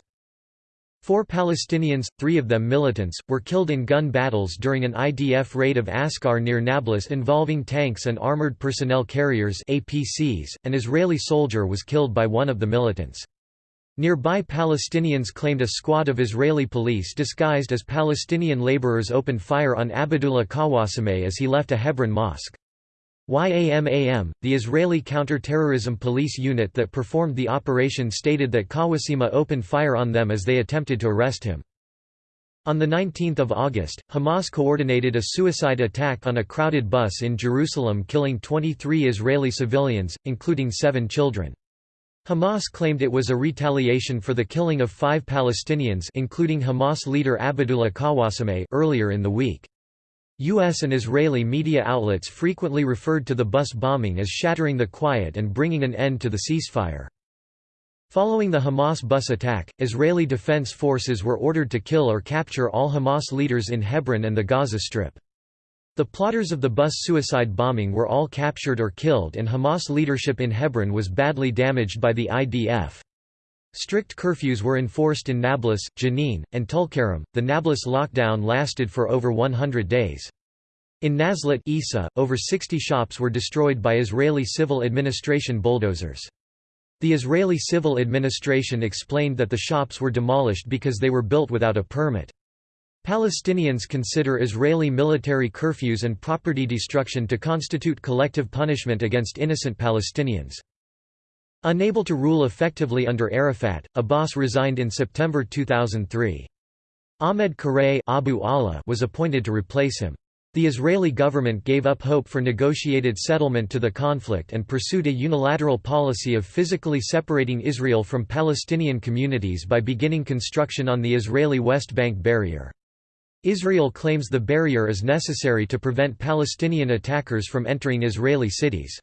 Four Palestinians, three of them militants, were killed in gun battles during an IDF raid of Askar near Nablus involving tanks and armored personnel carriers APCs. .An Israeli soldier was killed by one of the militants. Nearby Palestinians claimed a squad of Israeli police disguised as Palestinian laborers opened fire on Abdullah Qawasameh as he left a Hebron mosque. YAMAM, the Israeli counter-terrorism police unit that performed the operation stated that Qawasameh opened fire on them as they attempted to arrest him. On 19 August, Hamas coordinated a suicide attack on a crowded bus in Jerusalem killing 23 Israeli civilians, including seven children. Hamas claimed it was a retaliation for the killing of five Palestinians including Hamas leader Abdullah Qawasameh earlier in the week. U.S. and Israeli media outlets frequently referred to the bus bombing as shattering the quiet and bringing an end to the ceasefire. Following the Hamas bus attack, Israeli Defense Forces were ordered to kill or capture all Hamas leaders in Hebron and the Gaza Strip. The plotters of the bus suicide bombing were all captured or killed and Hamas leadership in Hebron was badly damaged by the IDF. Strict curfews were enforced in Nablus, Jenin, and Tulkarem. The Nablus lockdown lasted for over 100 days. In Nazlat Isa, over 60 shops were destroyed by Israeli civil administration bulldozers. The Israeli civil administration explained that the shops were demolished because they were built without a permit. Palestinians consider Israeli military curfews and property destruction to constitute collective punishment against innocent Palestinians. Unable to rule effectively under Arafat, Abbas resigned in September 2003. Ahmed Qurei Abu Allah was appointed to replace him. The Israeli government gave up hope for negotiated settlement to the conflict and pursued a unilateral policy of physically separating Israel from Palestinian communities by beginning construction on the Israeli West Bank barrier. Israel claims the barrier is necessary to prevent Palestinian attackers from entering Israeli cities.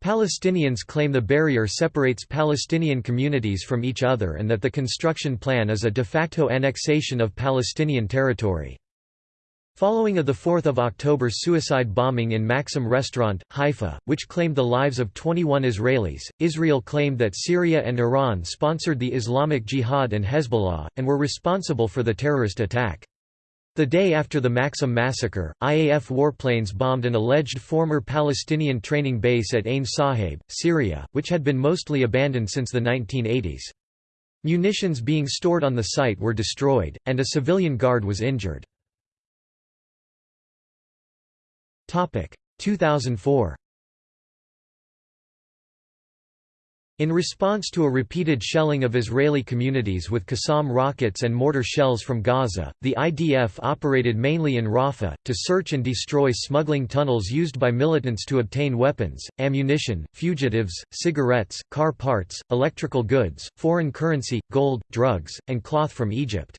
Palestinians claim the barrier separates Palestinian communities from each other and that the construction plan is a de facto annexation of Palestinian territory. Following a 4 October suicide bombing in Maxim restaurant, Haifa, which claimed the lives of 21 Israelis, Israel claimed that Syria and Iran sponsored the Islamic Jihad and Hezbollah, and were responsible for the terrorist attack. The day after the Maxim massacre, IAF warplanes bombed an alleged former Palestinian training base at Ain Sahib, Syria, which had been mostly abandoned since the 1980s. Munitions being stored on the site were destroyed, and a civilian guard was injured. 2004 In response to a repeated shelling of Israeli communities with Qassam rockets and mortar shells from Gaza, the IDF operated mainly in Rafah, to search and destroy smuggling tunnels used by militants to obtain weapons, ammunition, fugitives, cigarettes, car parts, electrical goods, foreign currency, gold, drugs, and cloth from Egypt.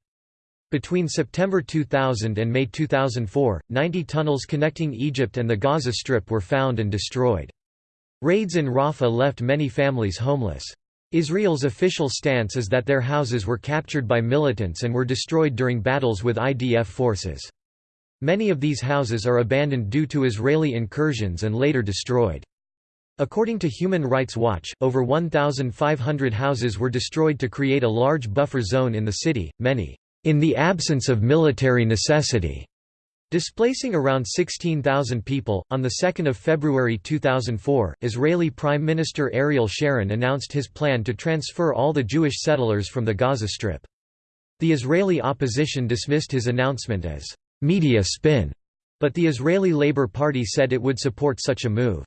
Between September 2000 and May 2004, 90 tunnels connecting Egypt and the Gaza Strip were found and destroyed. Raids in Rafah left many families homeless. Israel's official stance is that their houses were captured by militants and were destroyed during battles with IDF forces. Many of these houses are abandoned due to Israeli incursions and later destroyed. According to Human Rights Watch, over 1,500 houses were destroyed to create a large buffer zone in the city, many, "...in the absence of military necessity." Displacing around 16,000 people, on 2 February 2004, Israeli Prime Minister Ariel Sharon announced his plan to transfer all the Jewish settlers from the Gaza Strip. The Israeli opposition dismissed his announcement as «media spin», but the Israeli Labour Party said it would support such a move.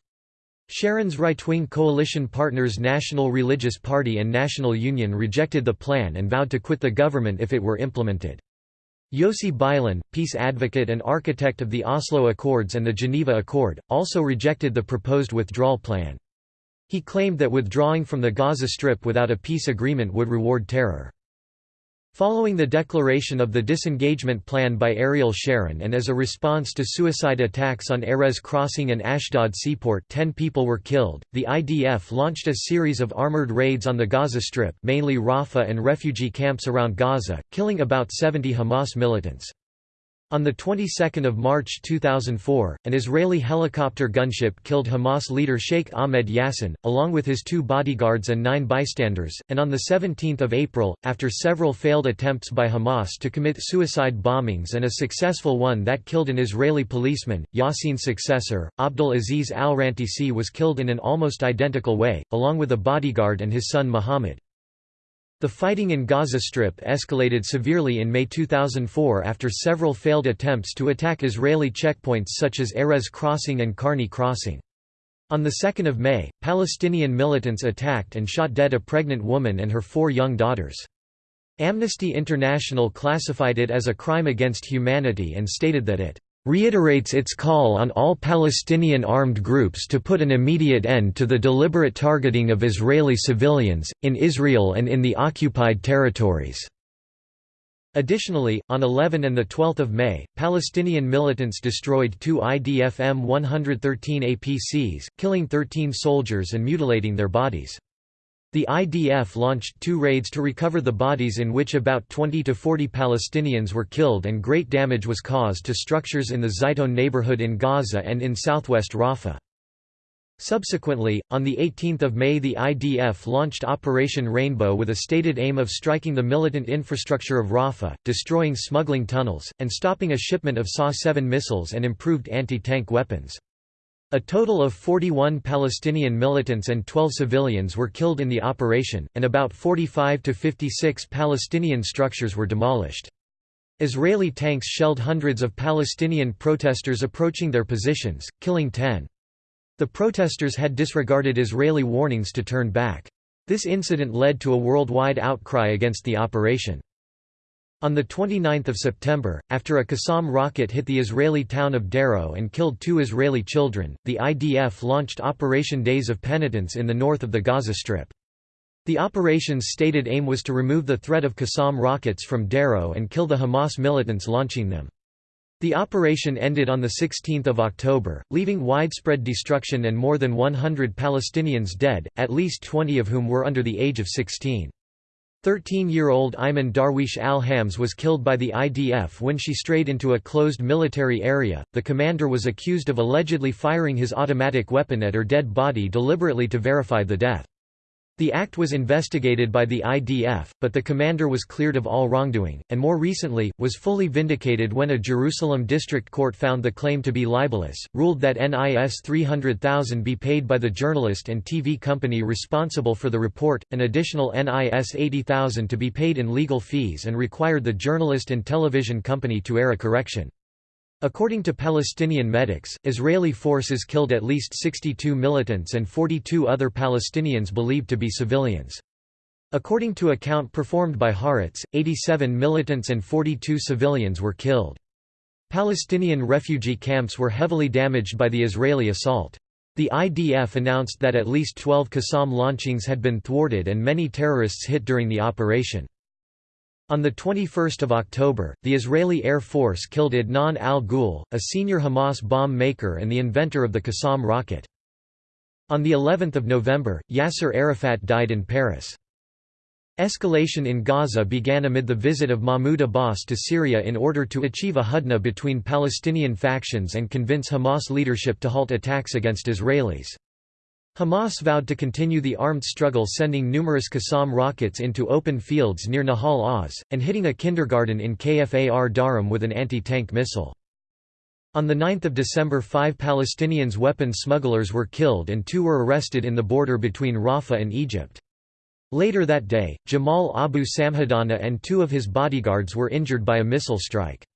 Sharon's right-wing coalition partners National Religious Party and National Union rejected the plan and vowed to quit the government if it were implemented. Yossi Beilin, peace advocate and architect of the Oslo Accords and the Geneva Accord, also rejected the proposed withdrawal plan. He claimed that withdrawing from the Gaza Strip without a peace agreement would reward terror. Following the declaration of the disengagement plan by Ariel Sharon and as a response to suicide attacks on Erez Crossing and Ashdod seaport 10 people were killed, the IDF launched a series of armored raids on the Gaza Strip mainly Rafah and refugee camps around Gaza, killing about 70 Hamas militants. On the 22nd of March 2004, an Israeli helicopter gunship killed Hamas leader Sheikh Ahmed Yassin, along with his two bodyguards and nine bystanders, and on the 17th of April, after several failed attempts by Hamas to commit suicide bombings and a successful one that killed an Israeli policeman, Yassin's successor, Abdul Aziz al-Rantisi was killed in an almost identical way, along with a bodyguard and his son Muhammad. The fighting in Gaza Strip escalated severely in May 2004 after several failed attempts to attack Israeli checkpoints such as Erez Crossing and Karni Crossing. On 2 May, Palestinian militants attacked and shot dead a pregnant woman and her four young daughters. Amnesty International classified it as a crime against humanity and stated that it reiterates its call on all Palestinian armed groups to put an immediate end to the deliberate targeting of Israeli civilians, in Israel and in the occupied territories." Additionally, on 11 and 12 May, Palestinian militants destroyed two IDF M113 APCs, killing 13 soldiers and mutilating their bodies. The IDF launched two raids to recover the bodies in which about 20 to 40 Palestinians were killed and great damage was caused to structures in the Zaytoun neighborhood in Gaza and in southwest Rafah. Subsequently, on 18 May the IDF launched Operation Rainbow with a stated aim of striking the militant infrastructure of Rafah, destroying smuggling tunnels, and stopping a shipment of SA-7 missiles and improved anti-tank weapons. A total of 41 Palestinian militants and 12 civilians were killed in the operation, and about 45 to 56 Palestinian structures were demolished. Israeli tanks shelled hundreds of Palestinian protesters approaching their positions, killing 10. The protesters had disregarded Israeli warnings to turn back. This incident led to a worldwide outcry against the operation. On 29 September, after a Qassam rocket hit the Israeli town of Sderot and killed two Israeli children, the IDF launched Operation Days of Penitence in the north of the Gaza Strip. The operation's stated aim was to remove the threat of Qassam rockets from Sderot and kill the Hamas militants launching them. The operation ended on 16 October, leaving widespread destruction and more than 100 Palestinians dead, at least 20 of whom were under the age of 16. 13-year-old Iman Darwish al-Hams was killed by the IDF when she strayed into a closed military area. The commander was accused of allegedly firing his automatic weapon at her dead body deliberately to verify the death. The act was investigated by the IDF, but the commander was cleared of all wrongdoing, and more recently, was fully vindicated when a Jerusalem district court found the claim to be libelous, ruled that NIS 300,000 be paid by the journalist and TV company responsible for the report, an additional NIS 80,000 to be paid in legal fees and required the journalist and television company to air a correction. According to Palestinian medics, Israeli forces killed at least 62 militants and 42 other Palestinians believed to be civilians. According to a count performed by Haaretz, 87 militants and 42 civilians were killed. Palestinian refugee camps were heavily damaged by the Israeli assault. The IDF announced that at least 12 Qassam launchings had been thwarted and many terrorists hit during the operation. On 21 October, the Israeli Air Force killed Adnan al-Ghul, a senior Hamas bomb maker and the inventor of the Qassam rocket. On the 11th of November, Yasser Arafat died in Paris. Escalation in Gaza began amid the visit of Mahmoud Abbas to Syria in order to achieve a hudna between Palestinian factions and convince Hamas leadership to halt attacks against Israelis. Hamas vowed to continue the armed struggle sending numerous Qassam rockets into open fields near Nahal Oz, and hitting a kindergarten in Kfar Darum with an anti-tank missile. On 9 December five Palestinians weapon smugglers were killed and two were arrested in the border between Rafah and Egypt. Later that day, Jamal Abu Samhadana and two of his bodyguards were injured by a missile strike.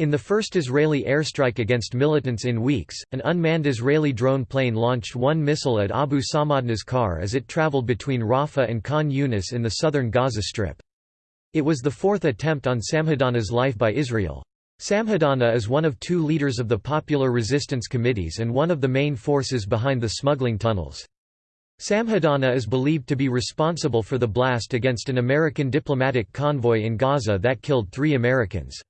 In the first Israeli airstrike against militants in weeks, an unmanned Israeli drone plane launched one missile at Abu Samhadana's car as it traveled between Rafah and Khan Yunis in the southern Gaza Strip. It was the fourth attempt on Samhadana's life by Israel. Samhadana is one of two leaders of the Popular Resistance Committees and one of the main forces behind the smuggling tunnels. Samhadana is believed to be responsible for the blast against an American diplomatic convoy in Gaza that killed three Americans.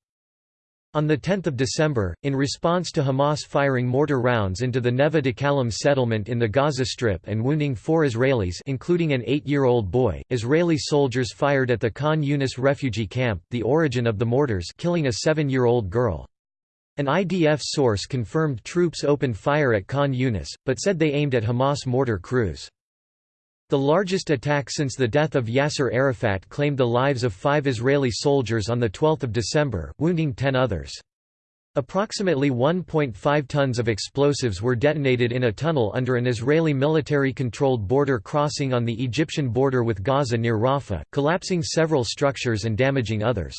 On 10 December, in response to Hamas firing mortar rounds into the Neve Dekalim settlement in the Gaza Strip and wounding four Israelis including an eight-year-old boy, Israeli soldiers fired at the Khan Yunis refugee camp, the origin of the mortars killing a seven-year-old girl. An IDF source confirmed troops opened fire at Khan Yunis, but said they aimed at Hamas mortar crews. The largest attack since the death of Yasser Arafat claimed the lives of five Israeli soldiers on 12 December, wounding ten others. Approximately 1.5 tons of explosives were detonated in a tunnel under an Israeli military-controlled border crossing on the Egyptian border with Gaza near Rafah, collapsing several structures and damaging others.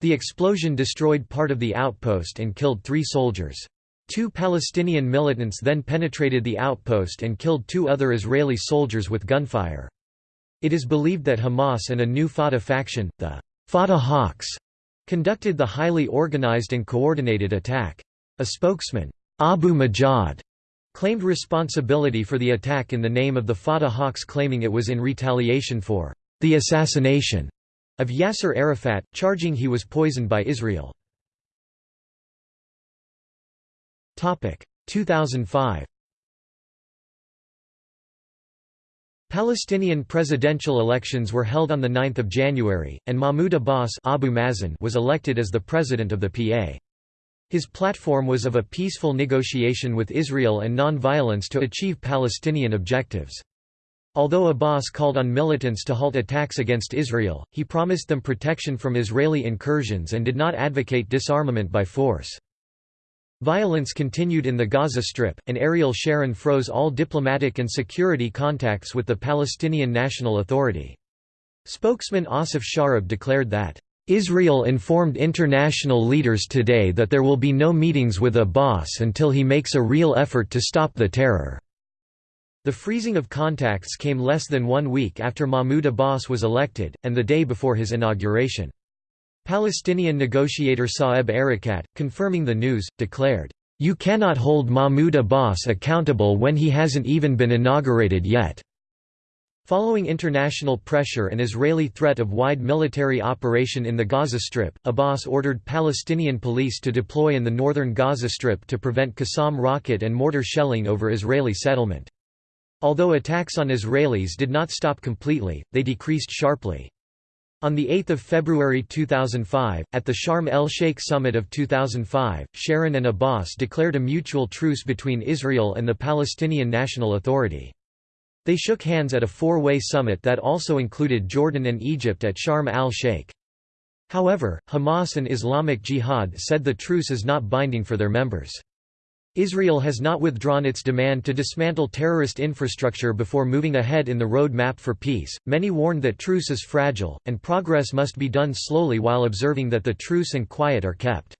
The explosion destroyed part of the outpost and killed three soldiers. Two Palestinian militants then penetrated the outpost and killed two other Israeli soldiers with gunfire. It is believed that Hamas and a new Fatah faction, the Fatah Hawks, conducted the highly organized and coordinated attack. A spokesman, Abu Majad, claimed responsibility for the attack in the name of the Fatah Hawks claiming it was in retaliation for the assassination of Yasser Arafat, charging he was poisoned by Israel. 2005 Palestinian presidential elections were held on 9 January, and Mahmoud Abbas Abu Mazen was elected as the president of the PA. His platform was of a peaceful negotiation with Israel and non-violence to achieve Palestinian objectives. Although Abbas called on militants to halt attacks against Israel, he promised them protection from Israeli incursions and did not advocate disarmament by force. Violence continued in the Gaza Strip, and Ariel Sharon froze all diplomatic and security contacts with the Palestinian National Authority. Spokesman Assaf Shariv declared that, "...Israel informed international leaders today that there will be no meetings with Abbas until he makes a real effort to stop the terror." The freezing of contacts came less than one week after Mahmoud Abbas was elected, and the day before his inauguration. Palestinian negotiator Saeb Erekat, confirming the news, declared, "You cannot hold Mahmoud Abbas accountable when he hasn't even been inaugurated yet." Following international pressure and Israeli threat of wide military operation in the Gaza Strip, Abbas ordered Palestinian police to deploy in the northern Gaza Strip to prevent Qassam rocket and mortar shelling over Israeli settlement. Although attacks on Israelis did not stop completely, they decreased sharply. On 8 February 2005, at the Sharm el-Sheikh summit of 2005, Sharon and Abbas declared a mutual truce between Israel and the Palestinian National Authority. They shook hands at a four-way summit that also included Jordan and Egypt at Sharm el-Sheikh. However, Hamas and Islamic Jihad said the truce is not binding for their members. Israel has not withdrawn its demand to dismantle terrorist infrastructure before moving ahead in the road map for peace. Many warned that truce is fragile, and progress must be done slowly while observing that the truce and quiet are kept.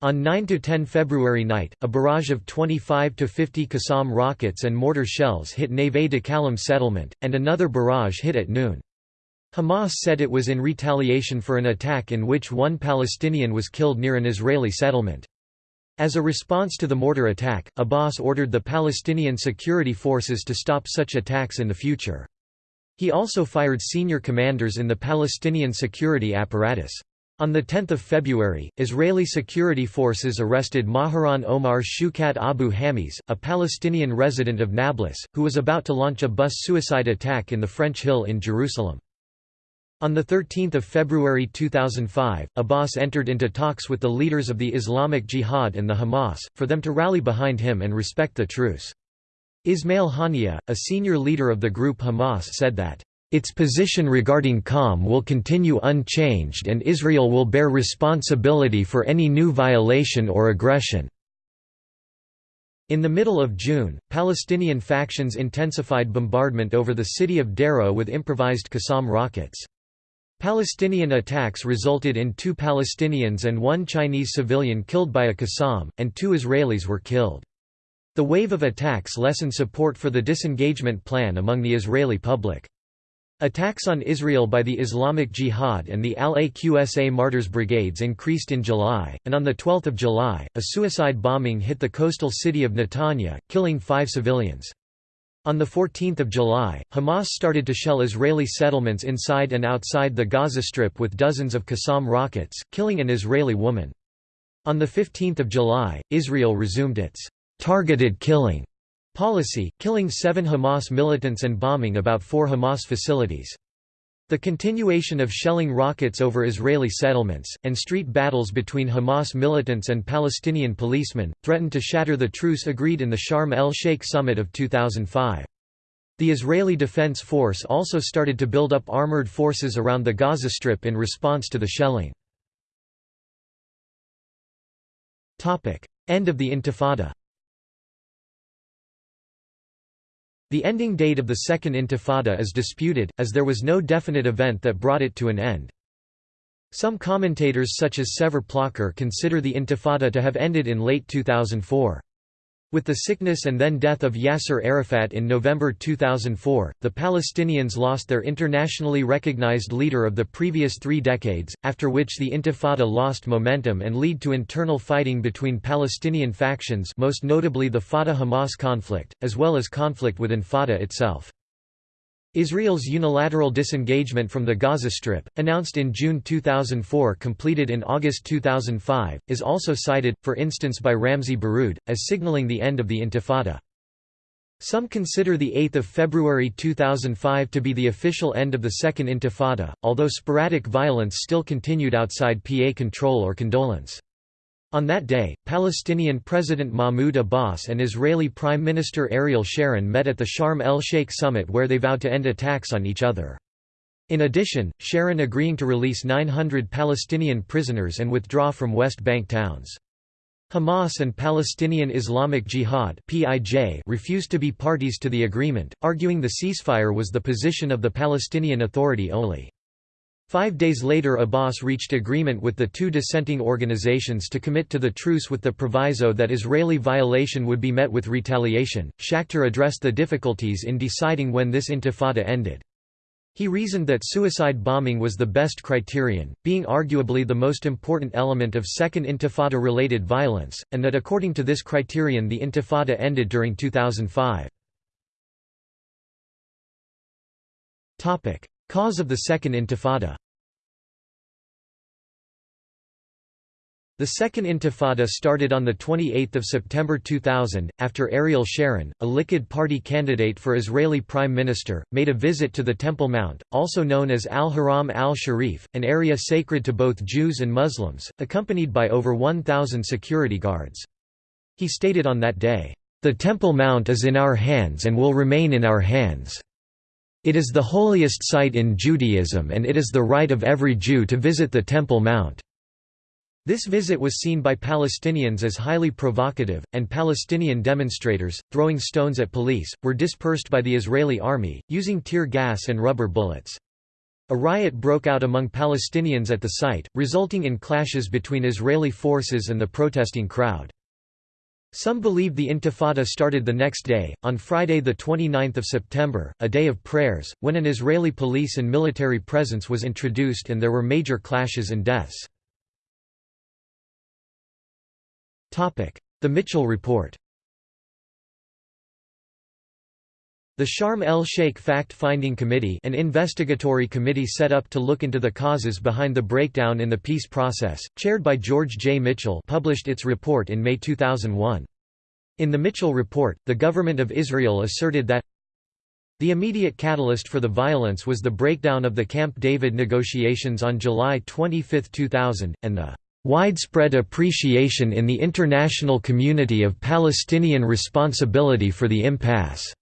On 9–10 February night, a barrage of 25 to 50 Qassam rockets and mortar shells hit Neve Dekalim settlement, and another barrage hit at noon. Hamas said it was in retaliation for an attack in which one Palestinian was killed near an Israeli settlement. As a response to the mortar attack, Abbas ordered the Palestinian security forces to stop such attacks in the future. He also fired senior commanders in the Palestinian security apparatus. On 10 February, Israeli security forces arrested Maharan Omar Shukat Abu Hamis, a Palestinian resident of Nablus, who was about to launch a bus suicide attack in the French Hill in Jerusalem. On 13 February 2005, Abbas entered into talks with the leaders of the Islamic Jihad and the Hamas, for them to rally behind him and respect the truce. Ismail Haniyeh, a senior leader of the group Hamas said that, "...its position regarding calm will continue unchanged and Israel will bear responsibility for any new violation or aggression." In the middle of June, Palestinian factions intensified bombardment over the city of Sderot with improvised Qassam rockets. Palestinian attacks resulted in two Palestinians and one Chinese civilian killed by a Qassam, and two Israelis were killed. The wave of attacks lessened support for the disengagement plan among the Israeli public. Attacks on Israel by the Islamic Jihad and the Al-Aqsa Martyrs Brigades increased in July, and on 12 July, a suicide bombing hit the coastal city of Netanya, killing five civilians. On 14 July, Hamas started to shell Israeli settlements inside and outside the Gaza Strip with dozens of Qassam rockets, killing an Israeli woman. On 15 July, Israel resumed its «targeted killing» policy, killing seven Hamas militants and bombing about four Hamas facilities. The continuation of shelling rockets over Israeli settlements, and street battles between Hamas militants and Palestinian policemen, threatened to shatter the truce agreed in the Sharm el-Sheikh summit of 2005. The Israeli Defense Force also started to build up armored forces around the Gaza Strip in response to the shelling. End of the Intifada The ending date of the Second Intifada is disputed, as there was no definite event that brought it to an end. Some commentators such as Sever Plocker consider the Intifada to have ended in late 2004. With the sickness and then death of Yasser Arafat in November 2004, the Palestinians lost their internationally recognized leader of the previous three decades, after which the Intifada lost momentum and led to internal fighting between Palestinian factions most notably the Fatah-Hamas conflict, as well as conflict within Fatah itself. Israel's unilateral disengagement from the Gaza Strip, announced in June 2004 completed in August 2005, is also cited, for instance by Ramzy Baroud, as signaling the end of the Intifada. Some consider the 8th of February 2005 to be the official end of the Second Intifada, although sporadic violence still continued outside PA control or condolence. On that day, Palestinian President Mahmoud Abbas and Israeli Prime Minister Ariel Sharon met at the Sharm el-Sheikh summit where they vowed to end attacks on each other. In addition, Sharon agreeing to release 900 Palestinian prisoners and withdraw from West Bank towns. Hamas and Palestinian Islamic Jihad refused to be parties to the agreement, arguing the ceasefire was the position of the Palestinian Authority only. Five days later Abbas reached agreement with the two dissenting organizations to commit to the truce with the proviso that Israeli violation would be met with retaliation. Schachter addressed the difficulties in deciding when this intifada ended. He reasoned that suicide bombing was the best criterion, being arguably the most important element of Second Intifada-related violence, and that according to this criterion the Intifada ended during 2005. Cause of the Second Intifada The Second Intifada started on 28 September 2000, after Ariel Sharon, a Likud party candidate for Israeli Prime Minister, made a visit to the Temple Mount, also known as Al-Haram al-Sharif, an area sacred to both Jews and Muslims, accompanied by over 1,000 security guards. He stated on that day, "...the Temple Mount is in our hands and will remain in our hands." It is the holiest site in Judaism and it is the right of every Jew to visit the Temple Mount. This visit was seen by Palestinians as highly provocative, and Palestinian demonstrators, throwing stones at police, were dispersed by the Israeli army, using tear gas and rubber bullets. A riot broke out among Palestinians at the site, resulting in clashes between Israeli forces and the protesting crowd. Some believe the Intifada started the next day, on Friday 29 September, a day of prayers, when an Israeli police and military presence was introduced and there were major clashes and deaths. The Mitchell Report The Sharm el-Sheikh Fact-Finding Committee an investigatory committee set up to look into the causes behind the breakdown in the peace process, chaired by George J. Mitchell published its report in May 2001. In the Mitchell Report, the government of Israel asserted that the immediate catalyst for the violence was the breakdown of the Camp David negotiations on July 25, 2000, and the widespread appreciation in the international community of Palestinian responsibility for the impasse.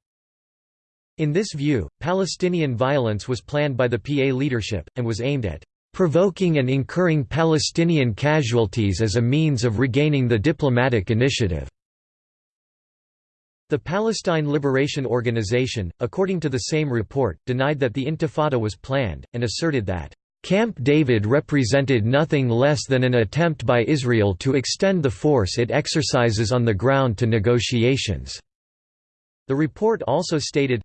In this view, Palestinian violence was planned by the PA leadership, and was aimed at provoking and incurring Palestinian casualties as a means of regaining the diplomatic initiative." The Palestine Liberation Organization, according to the same report, denied that the Intifada was planned, and asserted that, "...Camp David represented nothing less than an attempt by Israel to extend the force it exercises on the ground to negotiations." The report also stated,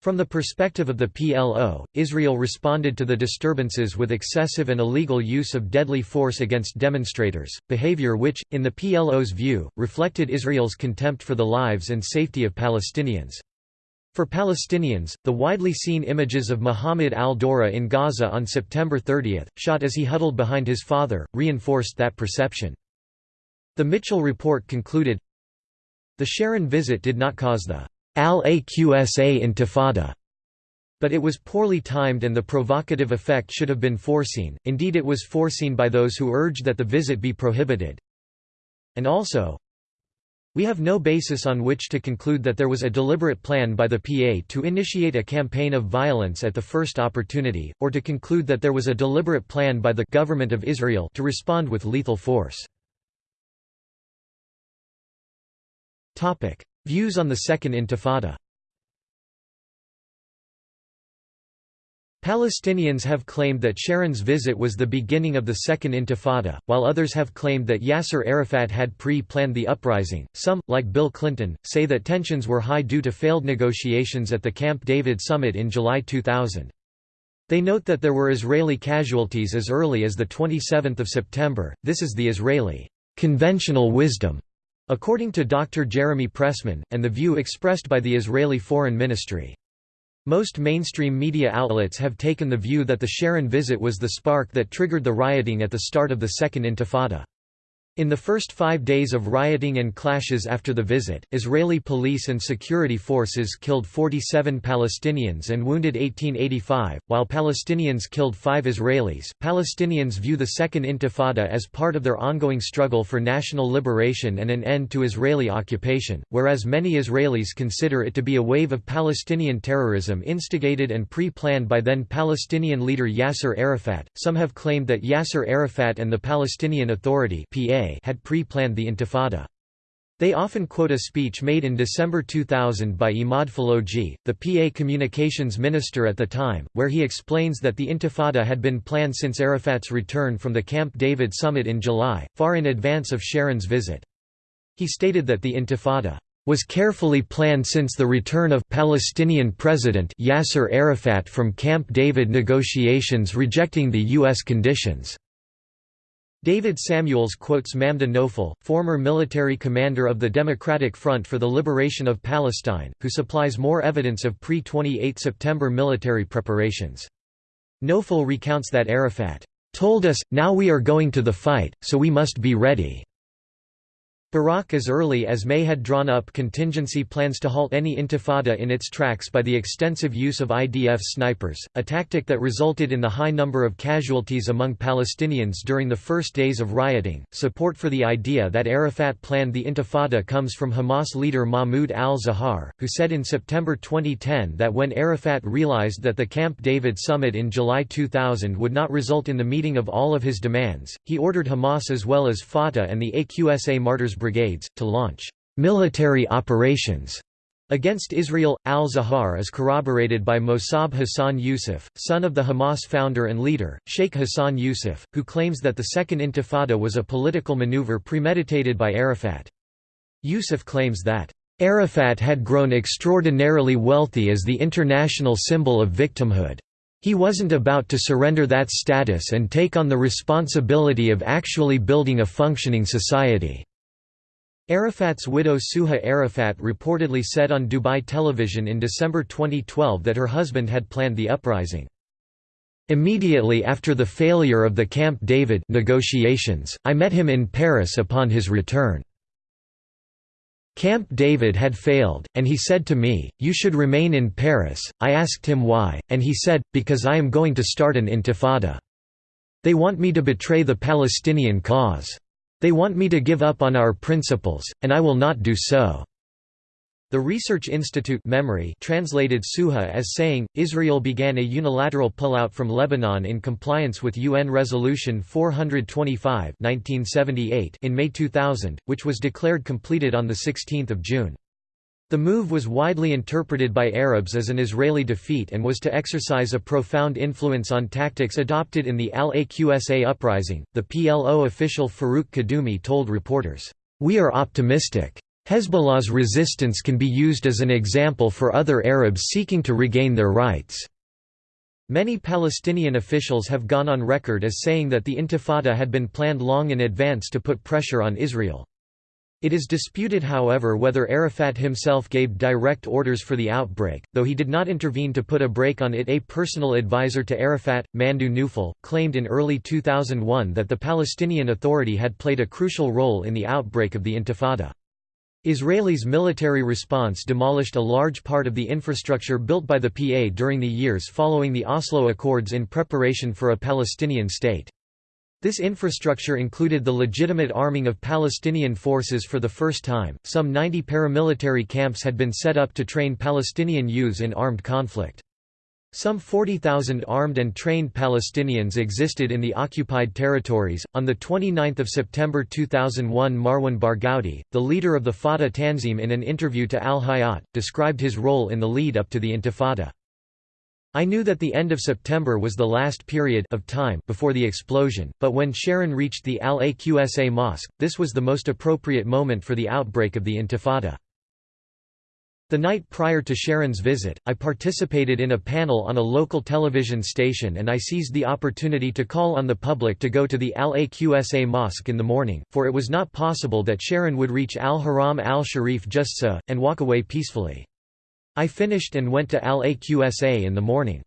from the perspective of the PLO, Israel responded to the disturbances with excessive and illegal use of deadly force against demonstrators, behavior which, in the PLO's view, reflected Israel's contempt for the lives and safety of Palestinians. For Palestinians, the widely seen images of Muhammad al-Durrah in Gaza on September 30, shot as he huddled behind his father, reinforced that perception. The Mitchell report concluded, The Sharon visit did not cause the al-Aqsa intifada, but it was poorly timed and the provocative effect should have been foreseen, indeed it was foreseen by those who urged that the visit be prohibited. And also, we have no basis on which to conclude that there was a deliberate plan by the PA to initiate a campaign of violence at the first opportunity, or to conclude that there was a deliberate plan by the government of Israel to respond with lethal force. Views on the Second Intifada Palestinians have claimed that Sharon's visit was the beginning of the Second Intifada, while others have claimed that Yasser Arafat had pre-planned the uprising. Some, like Bill Clinton, say that tensions were high due to failed negotiations at the Camp David summit in July 2000. They note that there were Israeli casualties as early as the 27th of September. This is the Israeli conventional wisdom, according to Dr. Jeremy Pressman, and the view expressed by the Israeli Foreign Ministry. Most mainstream media outlets have taken the view that the Sharon visit was the spark that triggered the rioting at the start of the Second Intifada. In the first five days of rioting and clashes after the visit, Israeli police and security forces killed 47 Palestinians and wounded 1885, while Palestinians killed five Israelis. Palestinians view the Second Intifada as part of their ongoing struggle for national liberation and an end to Israeli occupation, whereas many Israelis consider it to be a wave of Palestinian terrorism instigated and pre planned by then Palestinian leader Yasser Arafat. Some have claimed that Yasser Arafat and the Palestinian Authority PA had pre-planned the Intifada. They often quote a speech made in December 2000 by Imad Falouji, the PA communications minister at the time, where he explains that the Intifada had been planned since Arafat's return from the Camp David summit in July, far in advance of Sharon's visit. He stated that the Intifada was carefully planned since the return of Palestinian President Yasser Arafat from Camp David negotiations rejecting the U.S. conditions. David Samuels quotes Mamdouh Nofal, former military commander of the Democratic Front for the Liberation of Palestine, who supplies more evidence of pre-28 September military preparations. Nofal recounts that Arafat, "...told us, now we are going to the fight, so we must be ready." Barak as early as May had drawn up contingency plans to halt any intifada in its tracks by the extensive use of IDF snipers, a tactic that resulted in the high number of casualties among Palestinians during the first days of rioting. Support for the idea that Arafat planned the intifada comes from Hamas leader Mahmoud al-Zahar, who said in September 2010 that when Arafat realized that the Camp David summit in July 2000 would not result in the meeting of all of his demands, he ordered Hamas as well as Fatah and the AQSA Martyrs brigades, to launch military operations against Israel. Al-Zahar is corroborated by Mossab Hassan Yusuf, son of the Hamas founder and leader, Sheikh Hassan Yusuf, who claims that the Second Intifada was a political maneuver premeditated by Arafat. Yusuf claims that Arafat had grown extraordinarily wealthy as the international symbol of victimhood. He wasn't about to surrender that status and take on the responsibility of actually building a functioning society. Arafat's widow Suha Arafat reportedly said on Dubai television in December 2012 that her husband had planned the uprising. Immediately after the failure of the Camp David negotiations, I met him in Paris upon his return. Camp David had failed, and he said to me, you should remain in Paris. I asked him why, and he said, because I am going to start an intifada. They want me to betray the Palestinian cause. They want me to give up on our principles, and I will not do so." The Research Institute MEMRI translated Suha as saying, Israel began a unilateral pullout from Lebanon in compliance with UN Resolution 425 1978 in May 2000, which was declared completed on 16 June. The move was widely interpreted by Arabs as an Israeli defeat and was to exercise a profound influence on tactics adopted in the Al-Aqsa uprising. The PLO official Farouk Kaddoumi told reporters, "We are optimistic. Hezbollah's resistance can be used as an example for other Arabs seeking to regain their rights." Many Palestinian officials have gone on record as saying that the Intifada had been planned long in advance to put pressure on Israel. It is disputed however whether Arafat himself gave direct orders for the outbreak, though he did not intervene to put a break on it. A personal advisor to Arafat, Mamdouh Nofal, claimed in early 2001 that the Palestinian Authority had played a crucial role in the outbreak of the Intifada. Israelis' military response demolished a large part of the infrastructure built by the PA during the years following the Oslo Accords in preparation for a Palestinian state. This infrastructure included the legitimate arming of Palestinian forces for the first time. Some 90 paramilitary camps had been set up to train Palestinian youths in armed conflict. Some 40,000 armed and trained Palestinians existed in the occupied territories. On the 29th of September 2001, Marwan Barghouti, the leader of the Fatah Tanzim in an interview to Al Hayat, described his role in the lead up to the Intifada. I knew that the end of September was the last period of time before the explosion, but when Sharon reached the Al-Aqsa mosque, this was the most appropriate moment for the outbreak of the Intifada. The night prior to Sharon's visit, I participated in a panel on a local television station and I seized the opportunity to call on the public to go to the Al-Aqsa mosque in the morning, for it was not possible that Sharon would reach Al-Haram al-Sharif just so, and walk away peacefully. I finished and went to Al-Aqsa in the morning.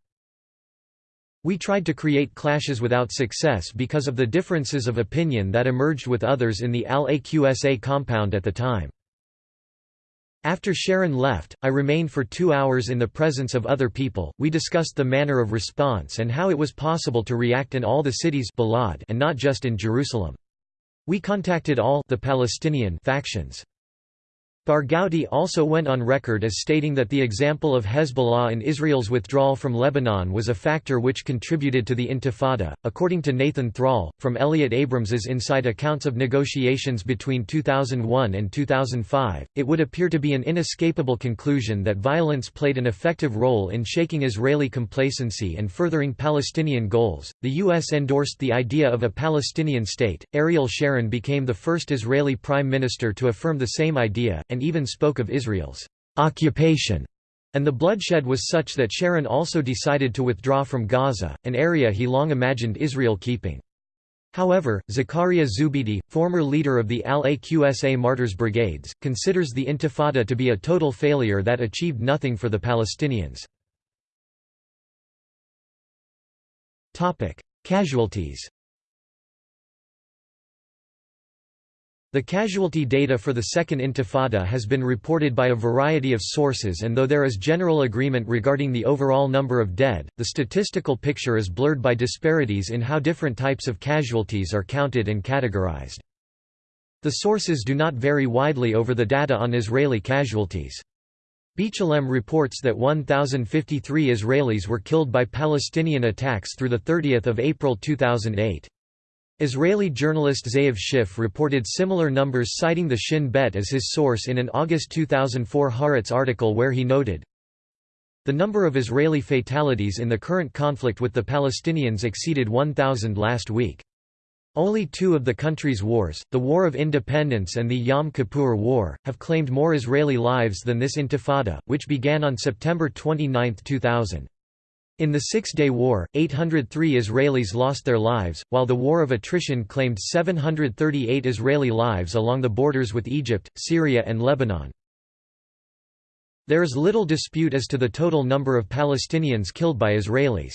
We tried to create clashes without success because of the differences of opinion that emerged with others in the Al-Aqsa compound at the time. After Sharon left, I remained for two hours in the presence of other people. We discussed the manner of response and how it was possible to react in all the cities and not just in Jerusalem. We contacted all the Palestinian factions. Barghouti also went on record as stating that the example of Hezbollah in Israel's withdrawal from Lebanon was a factor which contributed to the Intifada. According to Nathan Thrall, from Elliott Abrams's Inside Accounts of Negotiations between 2001 and 2005, it would appear to be an inescapable conclusion that violence played an effective role in shaking Israeli complacency and furthering Palestinian goals. The U.S. endorsed the idea of a Palestinian state. Ariel Sharon became the first Israeli prime minister to affirm the same idea and even spoke of Israel's occupation, and the bloodshed was such that Sharon also decided to withdraw from Gaza, an area he long imagined Israel keeping. However, Zakaria Zubeidi, former leader of the Al-Aqsa Martyrs Brigades, considers the Intifada to be a total failure that achieved nothing for the Palestinians. Casualties The casualty data for the Second Intifada has been reported by a variety of sources and though there is general agreement regarding the overall number of dead, the statistical picture is blurred by disparities in how different types of casualties are counted and categorized. The sources do not vary widely over the data on Israeli casualties. B'Tselem reports that 1,053 Israelis were killed by Palestinian attacks through 30 April 2008. Israeli journalist Ze'ev Schiff reported similar numbers citing the Shin Bet as his source in an August 2004 Haaretz article where he noted, The number of Israeli fatalities in the current conflict with the Palestinians exceeded 1,000 last week. Only two of the country's wars, the War of Independence and the Yom Kippur War, have claimed more Israeli lives than this intifada, which began on September 29, 2000. In the Six-Day War, 803 Israelis lost their lives, while the War of Attrition claimed 738 Israeli lives along the borders with Egypt, Syria and Lebanon. There is little dispute as to the total number of Palestinians killed by Israelis.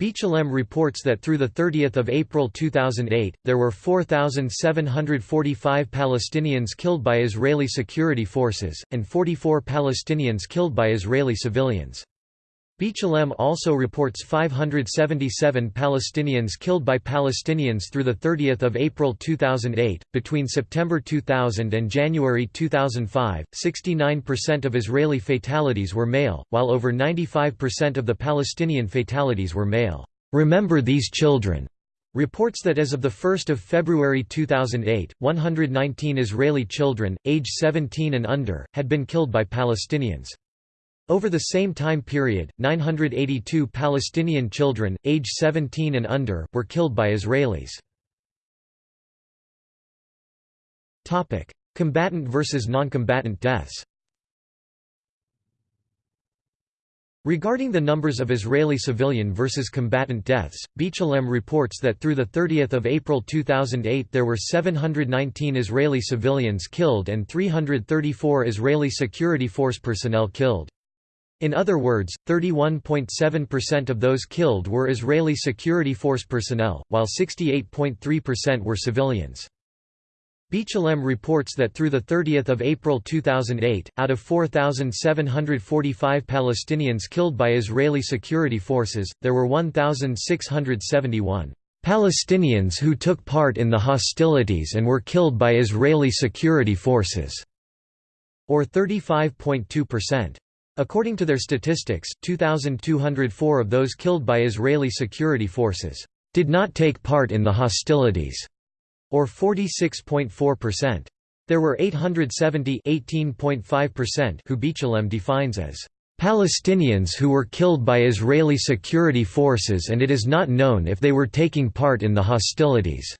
B'Tselem reports that through 30 April 2008, there were 4,745 Palestinians killed by Israeli security forces, and 44 Palestinians killed by Israeli civilians. B'Tselem also reports 577 Palestinians killed by Palestinians through 30 April 2008. Between September 2000 and January 2005, 69% of Israeli fatalities were male, while over 95% of the Palestinian fatalities were male. Remember these children reports that as of 1 February 2008, 119 Israeli children, age 17 and under, had been killed by Palestinians. Over the same time period, 982 Palestinian children, age 17 and under, were killed by Israelis. Combatant versus non-combatant deaths Regarding the numbers of Israeli civilian versus combatant deaths, B'Tselem reports that through 30 April 2008 there were 719 Israeli civilians killed and 334 Israeli security force personnel killed. In other words, 31.7% of those killed were Israeli security force personnel, while 68.3% were civilians. B'Tselem reports that through 30 April 2008, out of 4,745 Palestinians killed by Israeli security forces, there were 1,671 Palestinians who took part in the hostilities and were killed by Israeli security forces, or 35.2%. According to their statistics, 2,204 of those killed by Israeli security forces did not take part in the hostilities or 46.4%. There were 870 who B'Tselem defines as Palestinians who were killed by Israeli security forces and it is not known if they were taking part in the hostilities.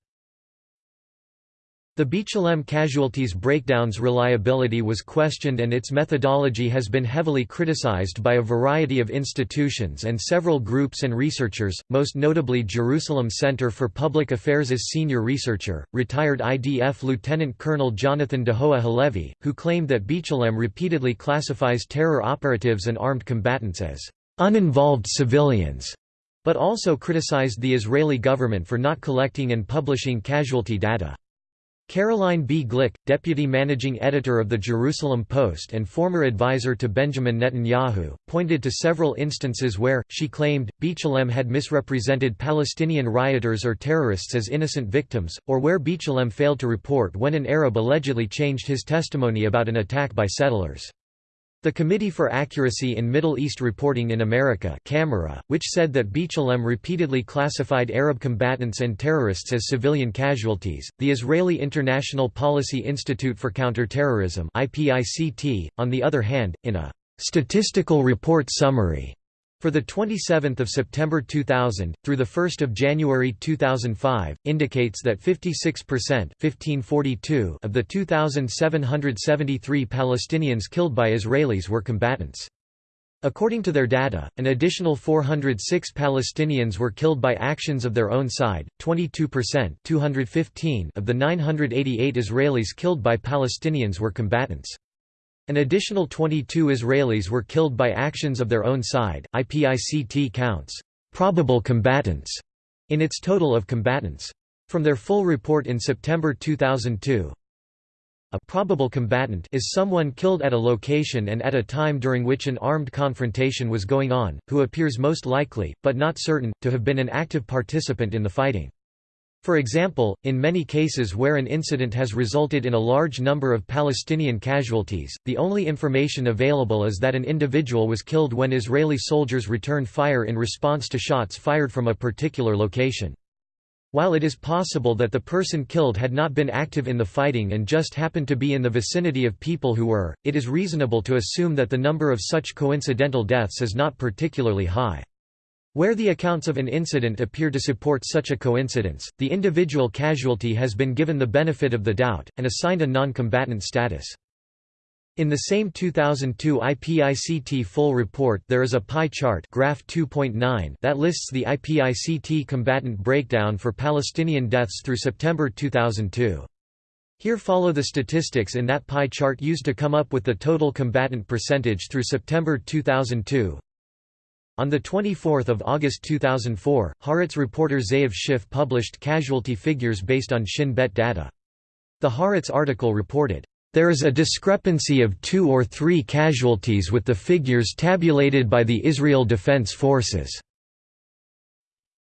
The B'Tselem casualties breakdown's reliability was questioned and its methodology has been heavily criticized by a variety of institutions and several groups and researchers, most notably Jerusalem Center for Public Affairs' senior researcher, retired IDF Lieutenant Colonel Jonathan Dahoah Halevi, who claimed that B'Tselem repeatedly classifies terror operatives and armed combatants as uninvolved civilians, but also criticized the Israeli government for not collecting and publishing casualty data. Caroline B. Glick, deputy managing editor of the Jerusalem Post and former advisor to Benjamin Netanyahu, pointed to several instances where, she claimed, B'Tselem had misrepresented Palestinian rioters or terrorists as innocent victims, or where B'Tselem failed to report when an Arab allegedly changed his testimony about an attack by settlers. The Committee for Accuracy in Middle East Reporting in America CAMERA, which said that B'Tselem repeatedly classified Arab combatants and terrorists as civilian casualties, the Israeli International Policy Institute for Counterterrorism on the other hand, in a «statistical report summary» For the 27th of September 2000 through the 1st of January 2005 indicates that 56% 1542 of the 2773 Palestinians killed by Israelis were combatants. According to their data, an additional 406 Palestinians were killed by actions of their own side, 22% 215 of the 988 Israelis killed by Palestinians were combatants. An additional 22 Israelis were killed by actions of their own side. IPICT counts probable combatants in its total of combatants. From their full report in September 2002, a probable combatant is someone killed at a location and at a time during which an armed confrontation was going on, who appears most likely, but not certain, to have been an active participant in the fighting. For example, in many cases where an incident has resulted in a large number of Palestinian casualties, the only information available is that an individual was killed when Israeli soldiers returned fire in response to shots fired from a particular location. While it is possible that the person killed had not been active in the fighting and just happened to be in the vicinity of people who were, it is reasonable to assume that the number of such coincidental deaths is not particularly high. Where the accounts of an incident appear to support such a coincidence, the individual casualty has been given the benefit of the doubt, and assigned a non-combatant status. In the same 2002 IPICT full report there is a pie chart graph 2.9 that lists the IPICT combatant breakdown for Palestinian deaths through September 2002. Here follow the statistics in that pie chart used to come up with the total combatant percentage through September 2002. On 24 August 2004, Haaretz reporter Ze'ev Schiff published casualty figures based on Shin Bet data. The Haaretz article reported, "...there is a discrepancy of two or three casualties with the figures tabulated by the Israel Defense Forces."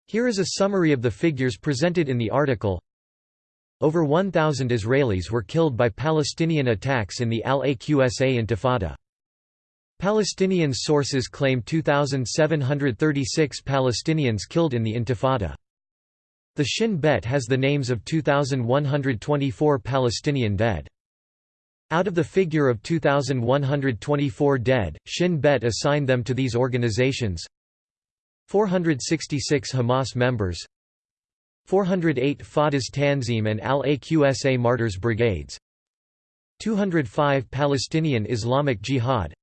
Here is a summary of the figures presented in the article. Over 1,000 Israelis were killed by Palestinian attacks in the Al-Aqsa Intifada. Palestinian sources claim 2,736 Palestinians killed in the Intifada. The Shin Bet has the names of 2,124 Palestinian dead. Out of the figure of 2,124 dead, Shin Bet assigned them to these organizations 466 Hamas members 408 Fatah's Tanzim and Al-Aqsa Martyrs Brigades 205 Palestinian Islamic Jihad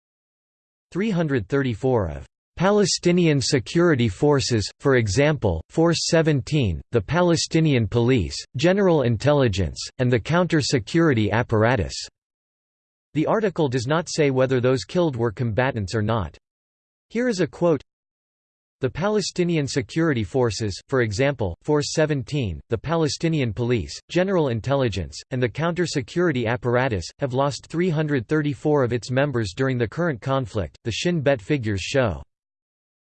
334 of Palestinian security forces, for example, Force 17, the Palestinian Police, General Intelligence, and the counter-security apparatus." The article does not say whether those killed were combatants or not. Here is a quote the Palestinian Security Forces, for example, Force 17, the Palestinian Police, General Intelligence, and the counter-security apparatus, have lost 334 of its members during the current conflict, the Shin Bet figures show.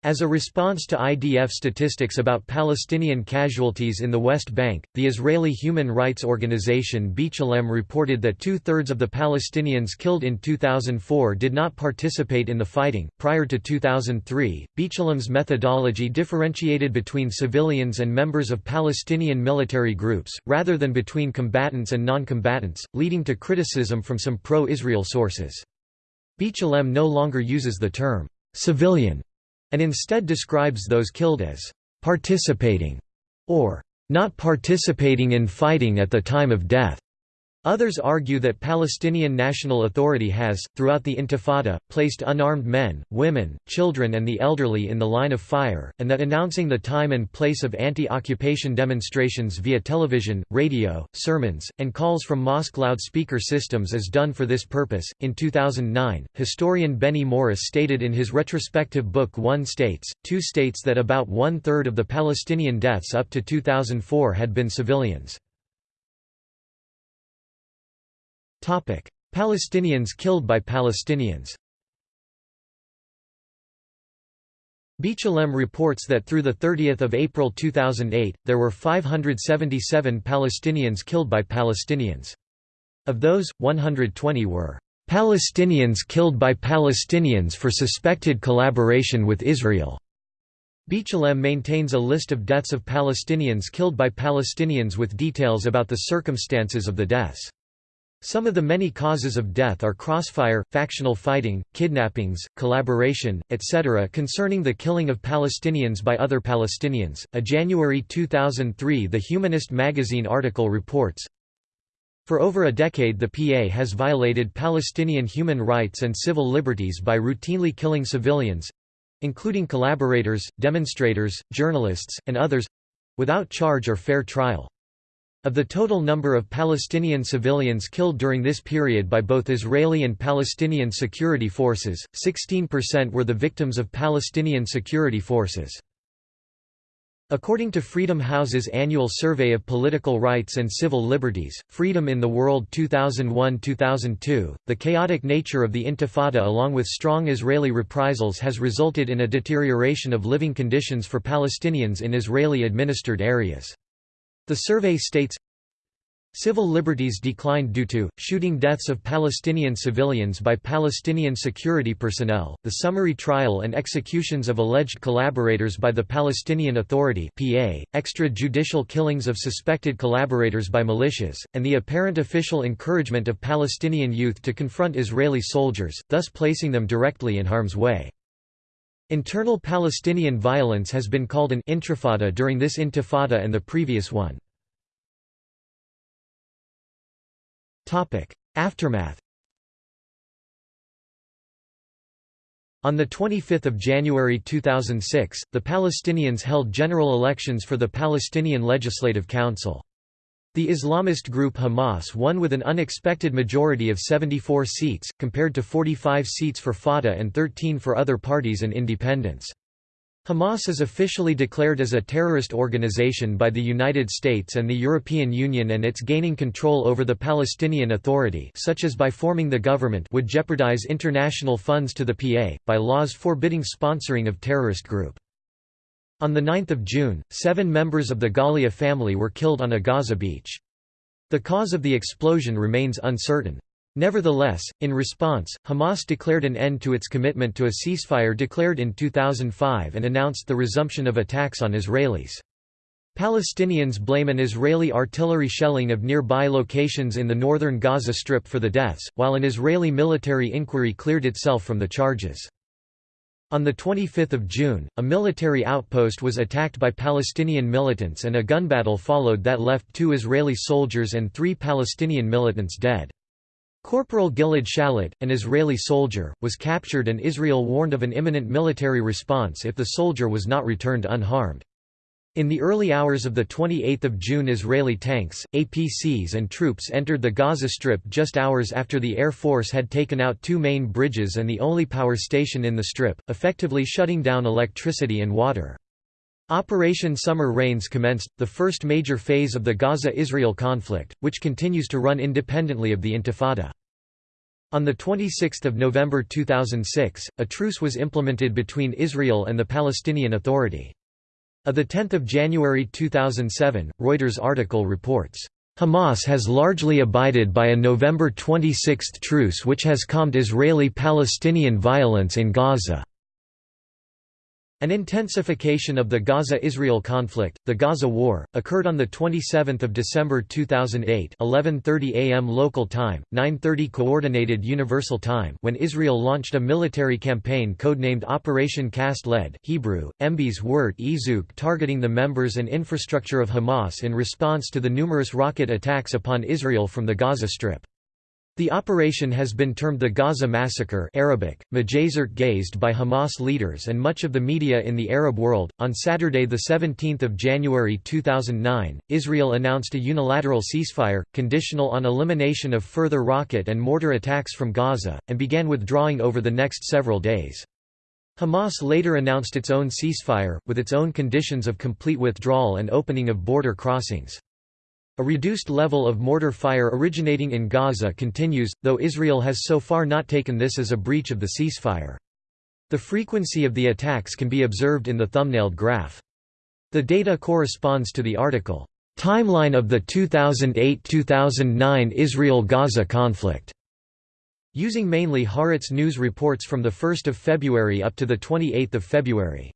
As a response to IDF statistics about Palestinian casualties in the West Bank, the Israeli human rights organization B'Tselem reported that two thirds of the Palestinians killed in 2004 did not participate in the fighting. Prior to 2003, B'Tselem's methodology differentiated between civilians and members of Palestinian military groups, rather than between combatants and non combatants, leading to criticism from some pro Israel sources. B'Tselem no longer uses the term civilian and instead describes those killed as participating or not participating in fighting at the time of death. Others argue that Palestinian National Authority has, throughout the Intifada, placed unarmed men, women, children and the elderly in the line of fire, and that announcing the time and place of anti-occupation demonstrations via television, radio, sermons, and calls from mosque loudspeaker systems is done for this purpose. In 2009, historian Benny Morris stated in his retrospective book One States, Two States that about one-third of the Palestinian deaths up to 2004 had been civilians. Palestinians killed by Palestinians B'Tselem reports that through 30 April 2008, there were 577 Palestinians killed by Palestinians. Of those, 120 were Palestinians killed by Palestinians for suspected collaboration with Israel. B'Tselem maintains a list of deaths of Palestinians killed by Palestinians with details about the circumstances of the deaths. Some of the many causes of death are crossfire, factional fighting, kidnappings, collaboration, etc. Concerning the killing of Palestinians by other Palestinians, a January 2003 The Humanist magazine article reports, for over a decade the PA has violated Palestinian human rights and civil liberties by routinely killing civilians—including collaborators, demonstrators, journalists, and others—without charge or fair trial. Of the total number of Palestinian civilians killed during this period by both Israeli and Palestinian security forces, 16% were the victims of Palestinian security forces. According to Freedom House's annual survey of political rights and civil liberties, Freedom in the World 2001-2002, the chaotic nature of the Intifada along with strong Israeli reprisals has resulted in a deterioration of living conditions for Palestinians in Israeli-administered areas. The survey states, Civil liberties declined due to shooting deaths of Palestinian civilians by Palestinian security personnel, the summary trial and executions of alleged collaborators by the Palestinian Authority (PA), extrajudicial killings of suspected collaborators by militias, and the apparent official encouragement of Palestinian youth to confront Israeli soldiers, thus placing them directly in harm's way. Internal Palestinian violence has been called an intifada during this intifada and the previous one. Aftermath On 25 January 2006, the Palestinians held general elections for the Palestinian Legislative Council. The Islamist group Hamas won with an unexpected majority of 74 seats, compared to 45 seats for Fatah and 13 for other parties and independents. Hamas is officially declared as a terrorist organization by the United States and the European Union and its gaining control over the Palestinian Authority such as by forming the government would jeopardize international funds to the PA, by laws forbidding sponsoring of terrorist group. On 9 June, seven members of the Ghalia family were killed on a Gaza beach. The cause of the explosion remains uncertain. Nevertheless, in response, Hamas declared an end to its commitment to a ceasefire declared in 2005 and announced the resumption of attacks on Israelis. Palestinians blame an Israeli artillery shelling of nearby locations in the northern Gaza Strip for the deaths, while an Israeli military inquiry cleared itself from the charges. On 25 June, a military outpost was attacked by Palestinian militants and a gun battle followed that left two Israeli soldiers and three Palestinian militants dead. Corporal Gilad Shalit, an Israeli soldier, was captured and Israel warned of an imminent military response if the soldier was not returned unharmed. In the early hours of 28 June Israeli tanks, APCs and troops entered the Gaza Strip just hours after the Air Force had taken out two main bridges and the only power station in the Strip, effectively shutting down electricity and water. Operation Summer Rains commenced, the first major phase of the Gaza–Israel conflict, which continues to run independently of the Intifada. On 26 November 2006, a truce was implemented between Israel and the Palestinian Authority. A 10 January 2007, Reuters article reports, Hamas has largely abided by a November 26 truce which has calmed Israeli-Palestinian violence in Gaza. An intensification of the Gaza–Israel conflict, the Gaza War, occurred on 27 December 2008 11.30 am local time, 9.30 Coordinated Universal Time when Israel launched a military campaign codenamed Operation Cast Lead Hebrew, Embes word Izuk targeting the members and infrastructure of Hamas in response to the numerous rocket attacks upon Israel from the Gaza Strip. The operation has been termed the Gaza Massacre Arabic, Majazert gazed by Hamas leaders and much of the media in the Arab world. On Saturday 17 January 2009, Israel announced a unilateral ceasefire, conditional on elimination of further rocket and mortar attacks from Gaza, and began withdrawing over the next several days. Hamas later announced its own ceasefire, with its own conditions of complete withdrawal and opening of border crossings. A reduced level of mortar fire originating in Gaza continues, though Israel has so far not taken this as a breach of the ceasefire. The frequency of the attacks can be observed in the thumbnailed graph. The data corresponds to the article, "'Timeline of the 2008–2009 Israel–Gaza conflict' using mainly Haaretz news reports from 1 February up to 28 February.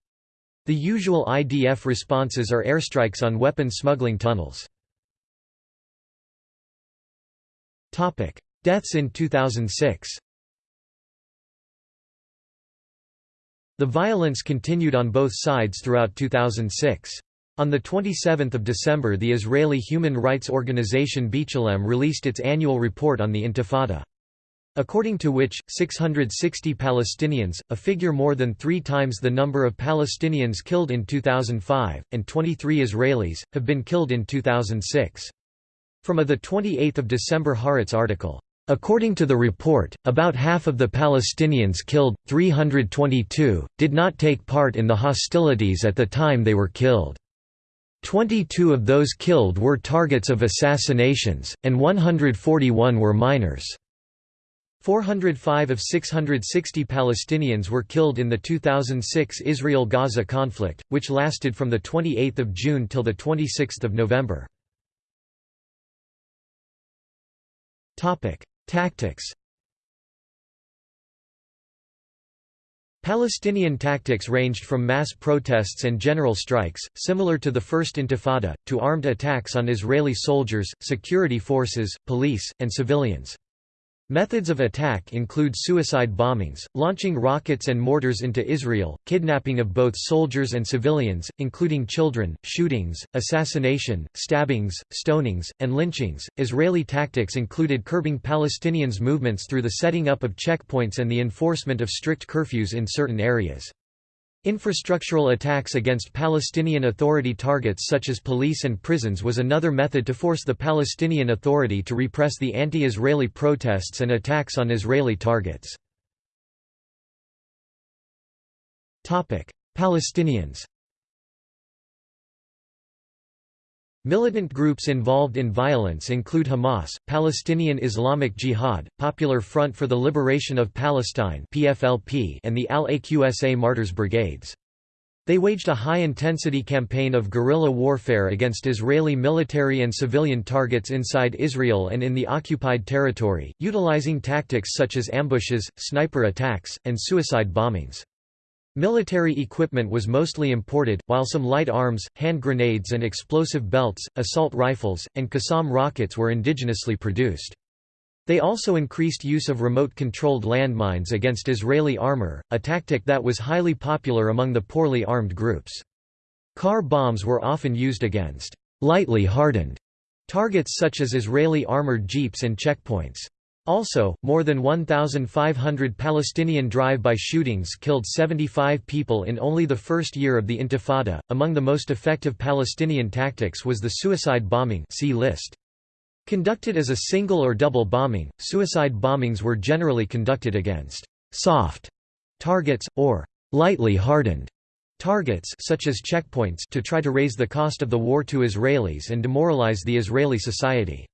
The usual IDF responses are airstrikes on weapon smuggling tunnels. Topic: Deaths in 2006. The violence continued on both sides throughout 2006. On 27 December the Israeli human rights organization B'Tselem released its annual report on the Intifada. According to which, 660 Palestinians, a figure more than three times the number of Palestinians killed in 2005, and 23 Israelis, have been killed in 2006. From a 28 December Haaretz article. According to the report, about half of the Palestinians killed, 322, did not take part in the hostilities at the time they were killed. 22 of those killed were targets of assassinations, and 141 were minors. 405 of 660 Palestinians were killed in the 2006 Israel–Gaza conflict, which lasted from 28 June till 26 November. Tactics Palestinian tactics ranged from mass protests and general strikes, similar to the First Intifada, to armed attacks on Israeli soldiers, security forces, police, and civilians. Methods of attack include suicide bombings, launching rockets and mortars into Israel, kidnapping of both soldiers and civilians, including children, shootings, assassination, stabbings, stonings, and lynchings. Israeli tactics included curbing Palestinians' movements through the setting up of checkpoints and the enforcement of strict curfews in certain areas. Infrastructural attacks against Palestinian Authority targets such as police and prisons was another method to force the Palestinian Authority to repress the anti-Israeli protests and attacks on Israeli targets. Palestinians Militant groups involved in violence include Hamas, Palestinian Islamic Jihad, Popular Front for the Liberation of Palestine and the Al-Aqsa Martyrs Brigades. They waged a high-intensity campaign of guerrilla warfare against Israeli military and civilian targets inside Israel and in the occupied territory, utilizing tactics such as ambushes, sniper attacks, and suicide bombings. Military equipment was mostly imported, while some light arms, hand grenades and explosive belts, assault rifles, and Qassam rockets were indigenously produced. They also increased use of remote-controlled landmines against Israeli armor, a tactic that was highly popular among the poorly armed groups. Car bombs were often used against lightly hardened targets such as Israeli armored jeeps and checkpoints. Also, more than 1,500 Palestinian drive-by shootings killed 75 people in only the first year of the Intifada. Among the most effective Palestinian tactics was the suicide bombing see list. Conducted as a single or double bombing, suicide bombings were generally conducted against soft targets, or lightly hardened targets such as checkpoints to try to raise the cost of the war to Israelis and demoralize the Israeli society.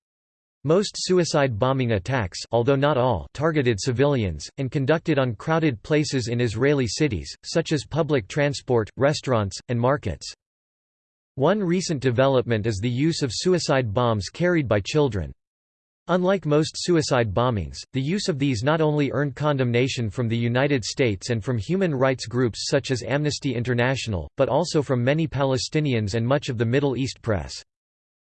Most suicide bombing attacks although not all targeted civilians, and conducted on crowded places in Israeli cities, such as public transport, restaurants, and markets. One recent development is the use of suicide bombs carried by children. Unlike most suicide bombings, the use of these not only earned condemnation from the United States and from human rights groups such as Amnesty International, but also from many Palestinians and much of the Middle East press.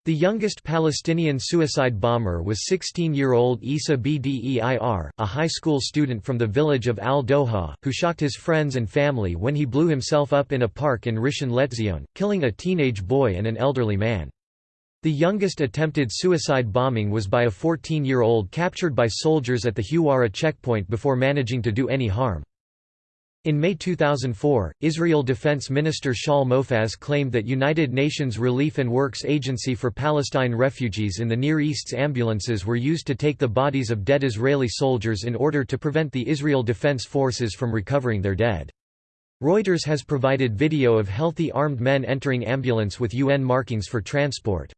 The youngest Palestinian suicide bomber was 16-year-old Isa Bdeir, a high school student from the village of Al-Doha, who shocked his friends and family when he blew himself up in a park in Rishon LeZion, killing a teenage boy and an elderly man. The youngest attempted suicide bombing was by a 14-year-old captured by soldiers at the Huwara checkpoint before managing to do any harm. In May 2004, Israel Defense Minister Shaul Mofaz claimed that United Nations Relief and Works Agency for Palestine refugees in the Near East's ambulances were used to take the bodies of dead Israeli soldiers in order to prevent the Israel Defense Forces from recovering their dead. Reuters has provided video of healthy armed men entering ambulance with UN markings for transport.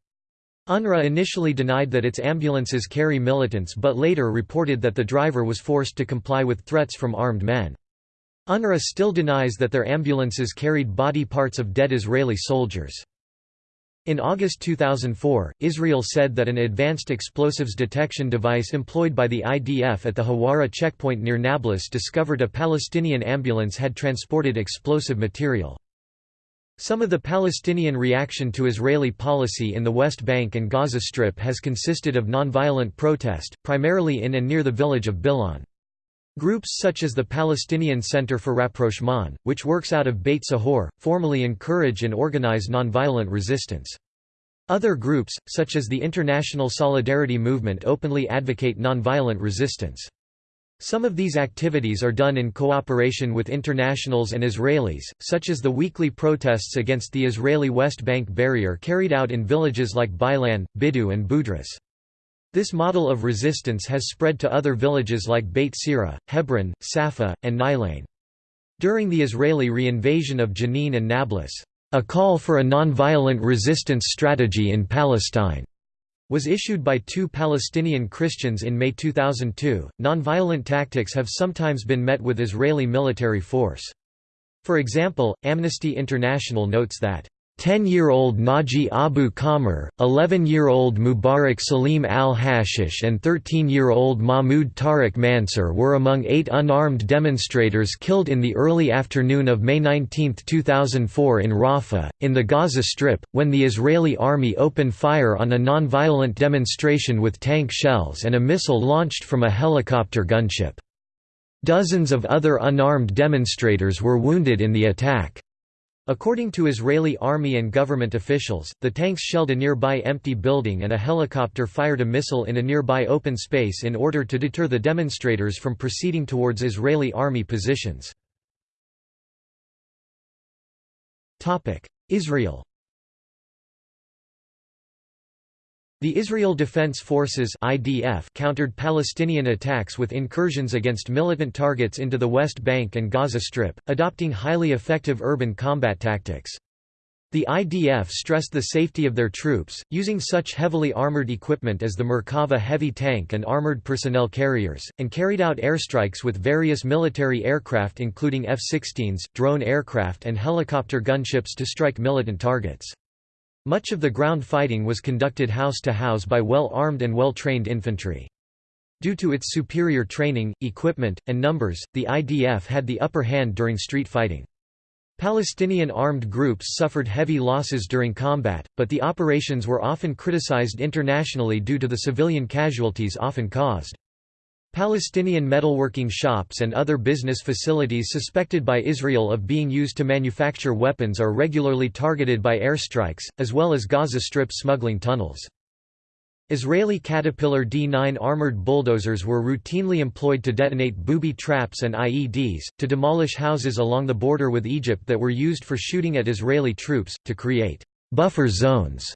UNRWA initially denied that its ambulances carry militants but later reported that the driver was forced to comply with threats from armed men. UNRWA still denies that their ambulances carried body parts of dead Israeli soldiers. In August 2004, Israel said that an advanced explosives detection device employed by the IDF at the Hawara checkpoint near Nablus discovered a Palestinian ambulance had transported explosive material. Some of the Palestinian reaction to Israeli policy in the West Bank and Gaza Strip has consisted of nonviolent protest, primarily in and near the village of Bil'in. Groups such as the Palestinian Center for Rapprochement, which works out of Beit Sahor, formally encourage and organize nonviolent resistance. Other groups, such as the International Solidarity Movement openly advocate nonviolent resistance. Some of these activities are done in cooperation with internationals and Israelis, such as the weekly protests against the Israeli West Bank barrier carried out in villages like Bil'in, Bidu and Budrus. This model of resistance has spread to other villages like Beit Sira, Hebron, Safa, and Ni'lin. During the Israeli reinvasion of Jenin and Nablus, a call for a nonviolent resistance strategy in Palestine was issued by two Palestinian Christians in May 2002. Nonviolent tactics have sometimes been met with Israeli military force. For example, Amnesty International notes that 10-year-old Naji Abu Kamr, 11-year-old Mubarak Salim al-Hashish and 13-year-old Mahmoud Tariq Mansur were among eight unarmed demonstrators killed in the early afternoon of May 19, 2004 in Rafah, in the Gaza Strip, when the Israeli army opened fire on a non-violent demonstration with tank shells and a missile launched from a helicopter gunship. Dozens of other unarmed demonstrators were wounded in the attack. According to Israeli army and government officials, the tanks shelled a nearby empty building and a helicopter fired a missile in a nearby open space in order to deter the demonstrators from proceeding towards Israeli army positions. Israel The Israel Defense Forces (IDF) countered Palestinian attacks with incursions against militant targets into the West Bank and Gaza Strip, adopting highly effective urban combat tactics. The IDF stressed the safety of their troops, using such heavily armored equipment as the Merkava heavy tank and armored personnel carriers, and carried out airstrikes with various military aircraft including F-16s, drone aircraft and helicopter gunships to strike militant targets. Much of the ground fighting was conducted house to house by well-armed and well-trained infantry. Due to its superior training, equipment, and numbers, the IDF had the upper hand during street fighting. Palestinian armed groups suffered heavy losses during combat, but the operations were often criticized internationally due to the civilian casualties often caused. Palestinian metalworking shops and other business facilities suspected by Israel of being used to manufacture weapons are regularly targeted by airstrikes, as well as Gaza Strip smuggling tunnels. Israeli Caterpillar D-9 armored bulldozers were routinely employed to detonate booby traps and IEDs, to demolish houses along the border with Egypt that were used for shooting at Israeli troops, to create «buffer zones»,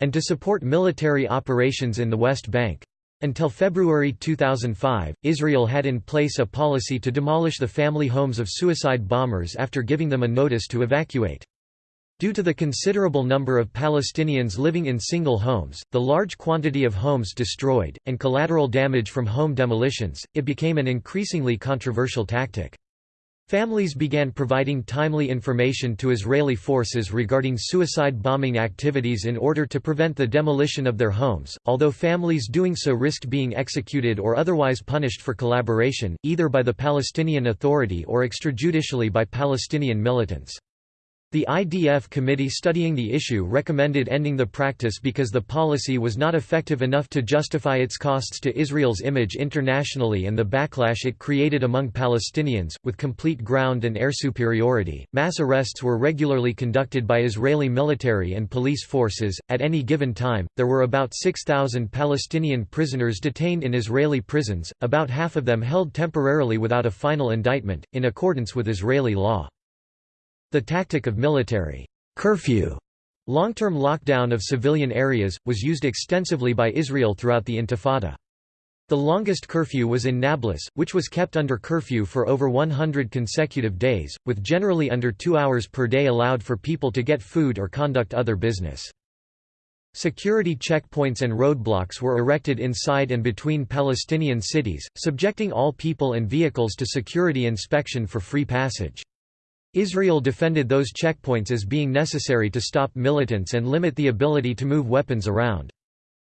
and to support military operations in the West Bank. Until February 2005, Israel had in place a policy to demolish the family homes of suicide bombers after giving them a notice to evacuate. Due to the considerable number of Palestinians living in single homes, the large quantity of homes destroyed, and collateral damage from home demolitions, it became an increasingly controversial tactic. Families began providing timely information to Israeli forces regarding suicide bombing activities in order to prevent the demolition of their homes, although families doing so risked being executed or otherwise punished for collaboration, either by the Palestinian Authority or extrajudicially by Palestinian militants. The IDF committee studying the issue recommended ending the practice because the policy was not effective enough to justify its costs to Israel's image internationally and the backlash it created among Palestinians. With complete ground and air superiority, mass arrests were regularly conducted by Israeli military and police forces. At any given time, there were about 6,000 Palestinian prisoners detained in Israeli prisons, about half of them held temporarily without a final indictment, in accordance with Israeli law. The tactic of military curfew long-term lockdown of civilian areas, was used extensively by Israel throughout the Intifada. The longest curfew was in Nablus, which was kept under curfew for over 100 consecutive days, with generally under two hours per day allowed for people to get food or conduct other business. Security checkpoints and roadblocks were erected inside and between Palestinian cities, subjecting all people and vehicles to security inspection for free passage. Israel defended those checkpoints as being necessary to stop militants and limit the ability to move weapons around.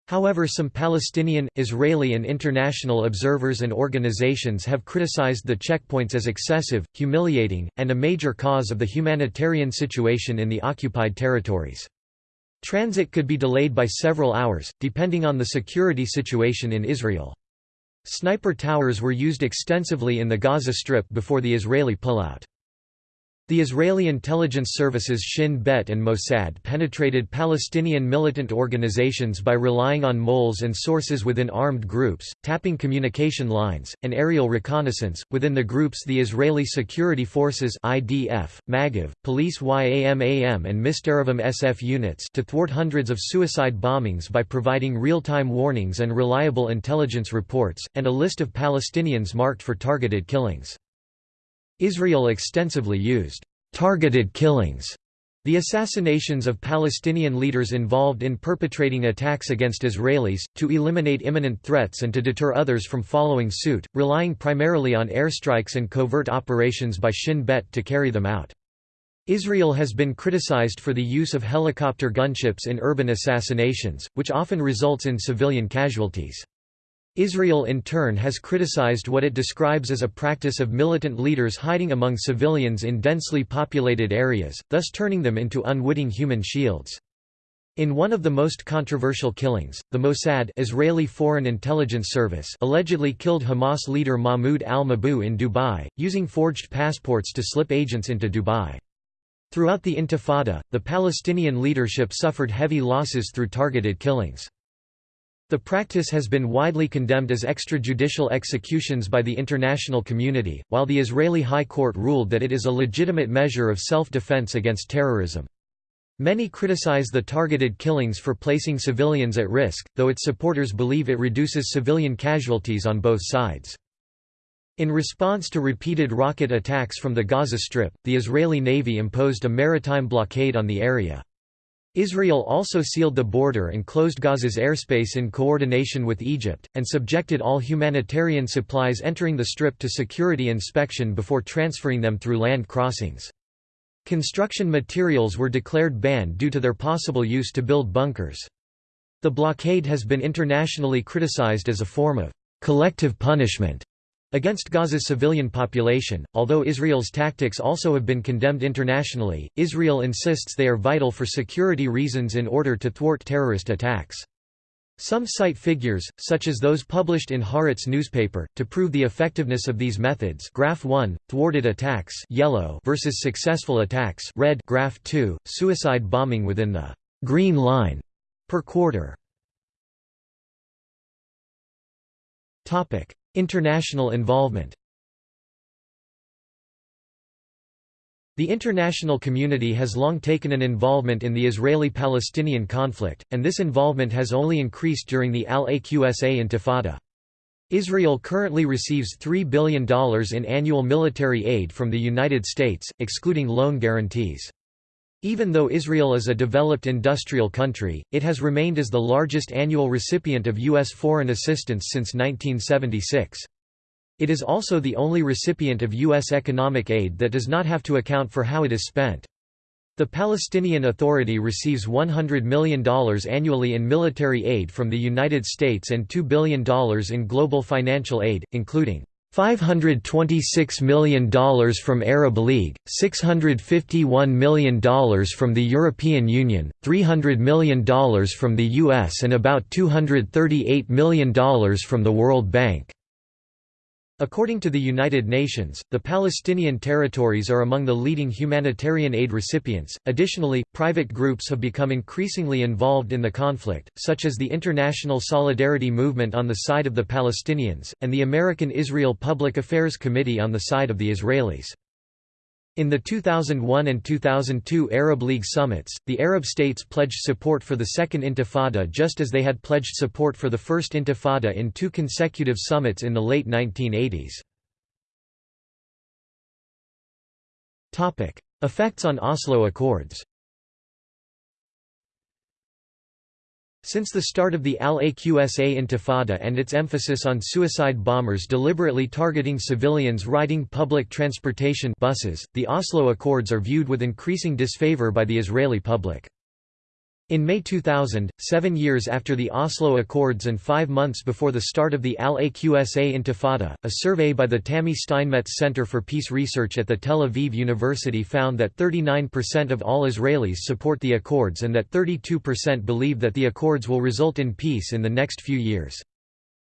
However some Palestinian, Israeli and international observers and organizations have criticized the checkpoints as excessive, humiliating, and a major cause of the humanitarian situation in the occupied territories. Transit could be delayed by several hours, depending on the security situation in Israel. Sniper towers were used extensively in the Gaza Strip before the Israeli pullout. The Israeli intelligence services Shin Bet and Mossad penetrated Palestinian militant organizations by relying on moles and sources within armed groups, tapping communication lines, and aerial reconnaissance. Within the groups, the Israeli Security Forces (IDF), Magav, Police YAMAM, and Mista'arvim SF units to thwart hundreds of suicide bombings by providing real-time warnings and reliable intelligence reports, and a list of Palestinians marked for targeted killings. Israel extensively used targeted killings, the assassinations of Palestinian leaders involved in perpetrating attacks against Israelis, to eliminate imminent threats and to deter others from following suit, relying primarily on airstrikes and covert operations by Shin Bet to carry them out. Israel has been criticized for the use of helicopter gunships in urban assassinations, which often results in civilian casualties. Israel in turn has criticized what it describes as a practice of militant leaders hiding among civilians in densely populated areas, thus turning them into unwitting human shields. In one of the most controversial killings, the Mossad Israeli Foreign Intelligence Service allegedly killed Hamas leader Mahmoud al-Mabhouh in Dubai, using forged passports to slip agents into Dubai. Throughout the Intifada, the Palestinian leadership suffered heavy losses through targeted killings. The practice has been widely condemned as extrajudicial executions by the international community, while the Israeli High Court ruled that it is a legitimate measure of self-defense against terrorism. Many criticize the targeted killings for placing civilians at risk, though its supporters believe it reduces civilian casualties on both sides. In response to repeated rocket attacks from the Gaza Strip, the Israeli Navy imposed a maritime blockade on the area. Israel also sealed the border and closed Gaza's airspace in coordination with Egypt, and subjected all humanitarian supplies entering the Strip to security inspection before transferring them through land crossings. Construction materials were declared banned due to their possible use to build bunkers. The blockade has been internationally criticized as a form of collective punishment Against Gaza's civilian population, although Israel's tactics also have been condemned internationally, Israel insists they are vital for security reasons in order to thwart terrorist attacks. Some cite figures, such as those published in Haaretz newspaper, to prove the effectiveness of these methods Graph 1, thwarted attacks yellow versus successful attacks red Graph 2, suicide bombing within the «green line» per quarter. International involvement The international community has long taken an involvement in the Israeli-Palestinian conflict, and this involvement has only increased during the Al-Aqsa Intifada. Israel currently receives $3 billion in annual military aid from the United States, excluding loan guarantees. Even though Israel is a developed industrial country, it has remained as the largest annual recipient of U.S. foreign assistance since 1976. It is also the only recipient of U.S. economic aid that does not have to account for how it is spent. The Palestinian Authority receives $100 million annually in military aid from the United States and $2 billion in global financial aid, including $526 million from Arab League, $651 million from the European Union, $300 million from the US and about $238 million from the World Bank. According to the United Nations, the Palestinian territories are among the leading humanitarian aid recipients. Additionally, private groups have become increasingly involved in the conflict, such as the International Solidarity Movement on the side of the Palestinians, and the American Israel Public Affairs Committee on the side of the Israelis. In the 2001 and 2002 Arab League summits, the Arab states pledged support for the Second Intifada just as they had pledged support for the First Intifada in two consecutive summits in the late 1980s. Effects on Oslo Accords Since the start of the Al-Aqsa Intifada and its emphasis on suicide bombers deliberately targeting civilians riding public transportation buses, the Oslo Accords are viewed with increasing disfavor by the Israeli public. In May 2000, seven years after the Oslo Accords and five months before the start of the Al-Aqsa Intifada, a survey by the Tami Steinmetz Center for Peace Research at the Tel Aviv University found that 39% of all Israelis support the Accords and that 32% believe that the Accords will result in peace in the next few years.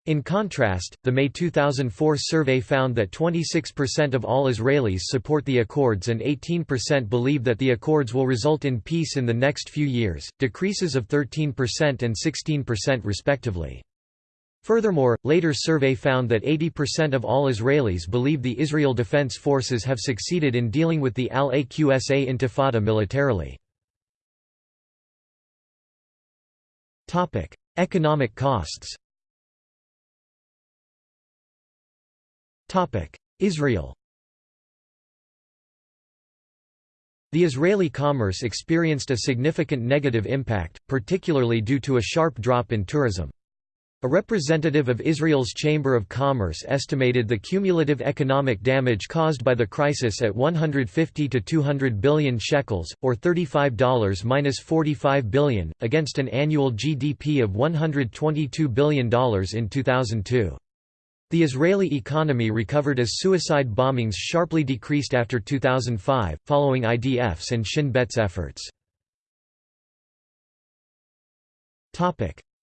In contrast, the May 2004 survey found that 26% of all Israelis support the Accords and 18% believe that the Accords will result in peace in the next few years, decreases of 13% and 16% respectively. Furthermore, later survey found that 80% of all Israelis believe the Israel Defense Forces have succeeded in dealing with the Al-Aqsa Intifada militarily. Economic costs Israel The Israeli commerce experienced a significant negative impact, particularly due to a sharp drop in tourism. A representative of Israel's Chamber of Commerce estimated the cumulative economic damage caused by the crisis at 150 to 200 billion shekels, or $35–45 billion, against an annual GDP of $122 billion in 2002. The Israeli economy recovered as suicide bombings sharply decreased after 2005, following IDF's and Shin Bet's efforts.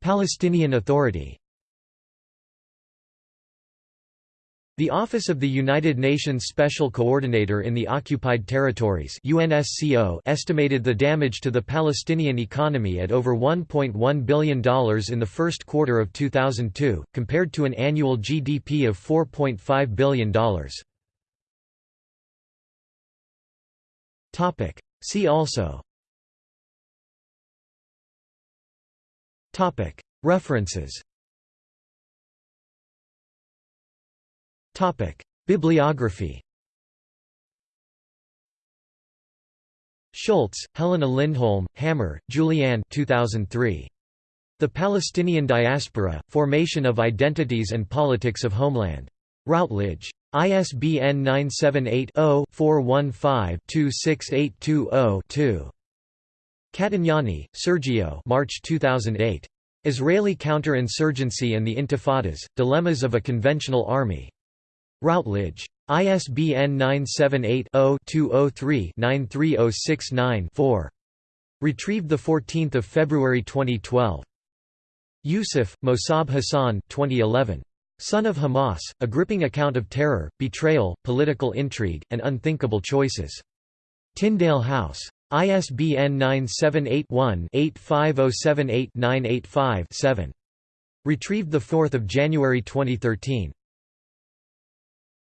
Palestinian Authority The Office of the United Nations Special Coordinator in the Occupied Territories UNSCO estimated the damage to the Palestinian economy at over $1.1 billion in the first quarter of 2002, compared to an annual GDP of $4.5 billion. See also. References Bibliography. Schulz, Helena Lindholm, Hammer, Julianne 2003. The Palestinian Diaspora, Formation of Identities and Politics of Homeland. Routledge. ISBN 978-0-415-26820-2. Catignani, Sergio March 2008. Israeli Counterinsurgency and the Intifadas, Dilemmas of a Conventional Army. Routledge. ISBN 978-0-203-93069-4. Retrieved 14 February 2012. Yousef, Mosab Hassan 2011. Son of Hamas, A Gripping Account of Terror, Betrayal, Political Intrigue, and Unthinkable Choices. Tyndale House. ISBN 978 one 85078 985 7 Retrieved 4 January 2013.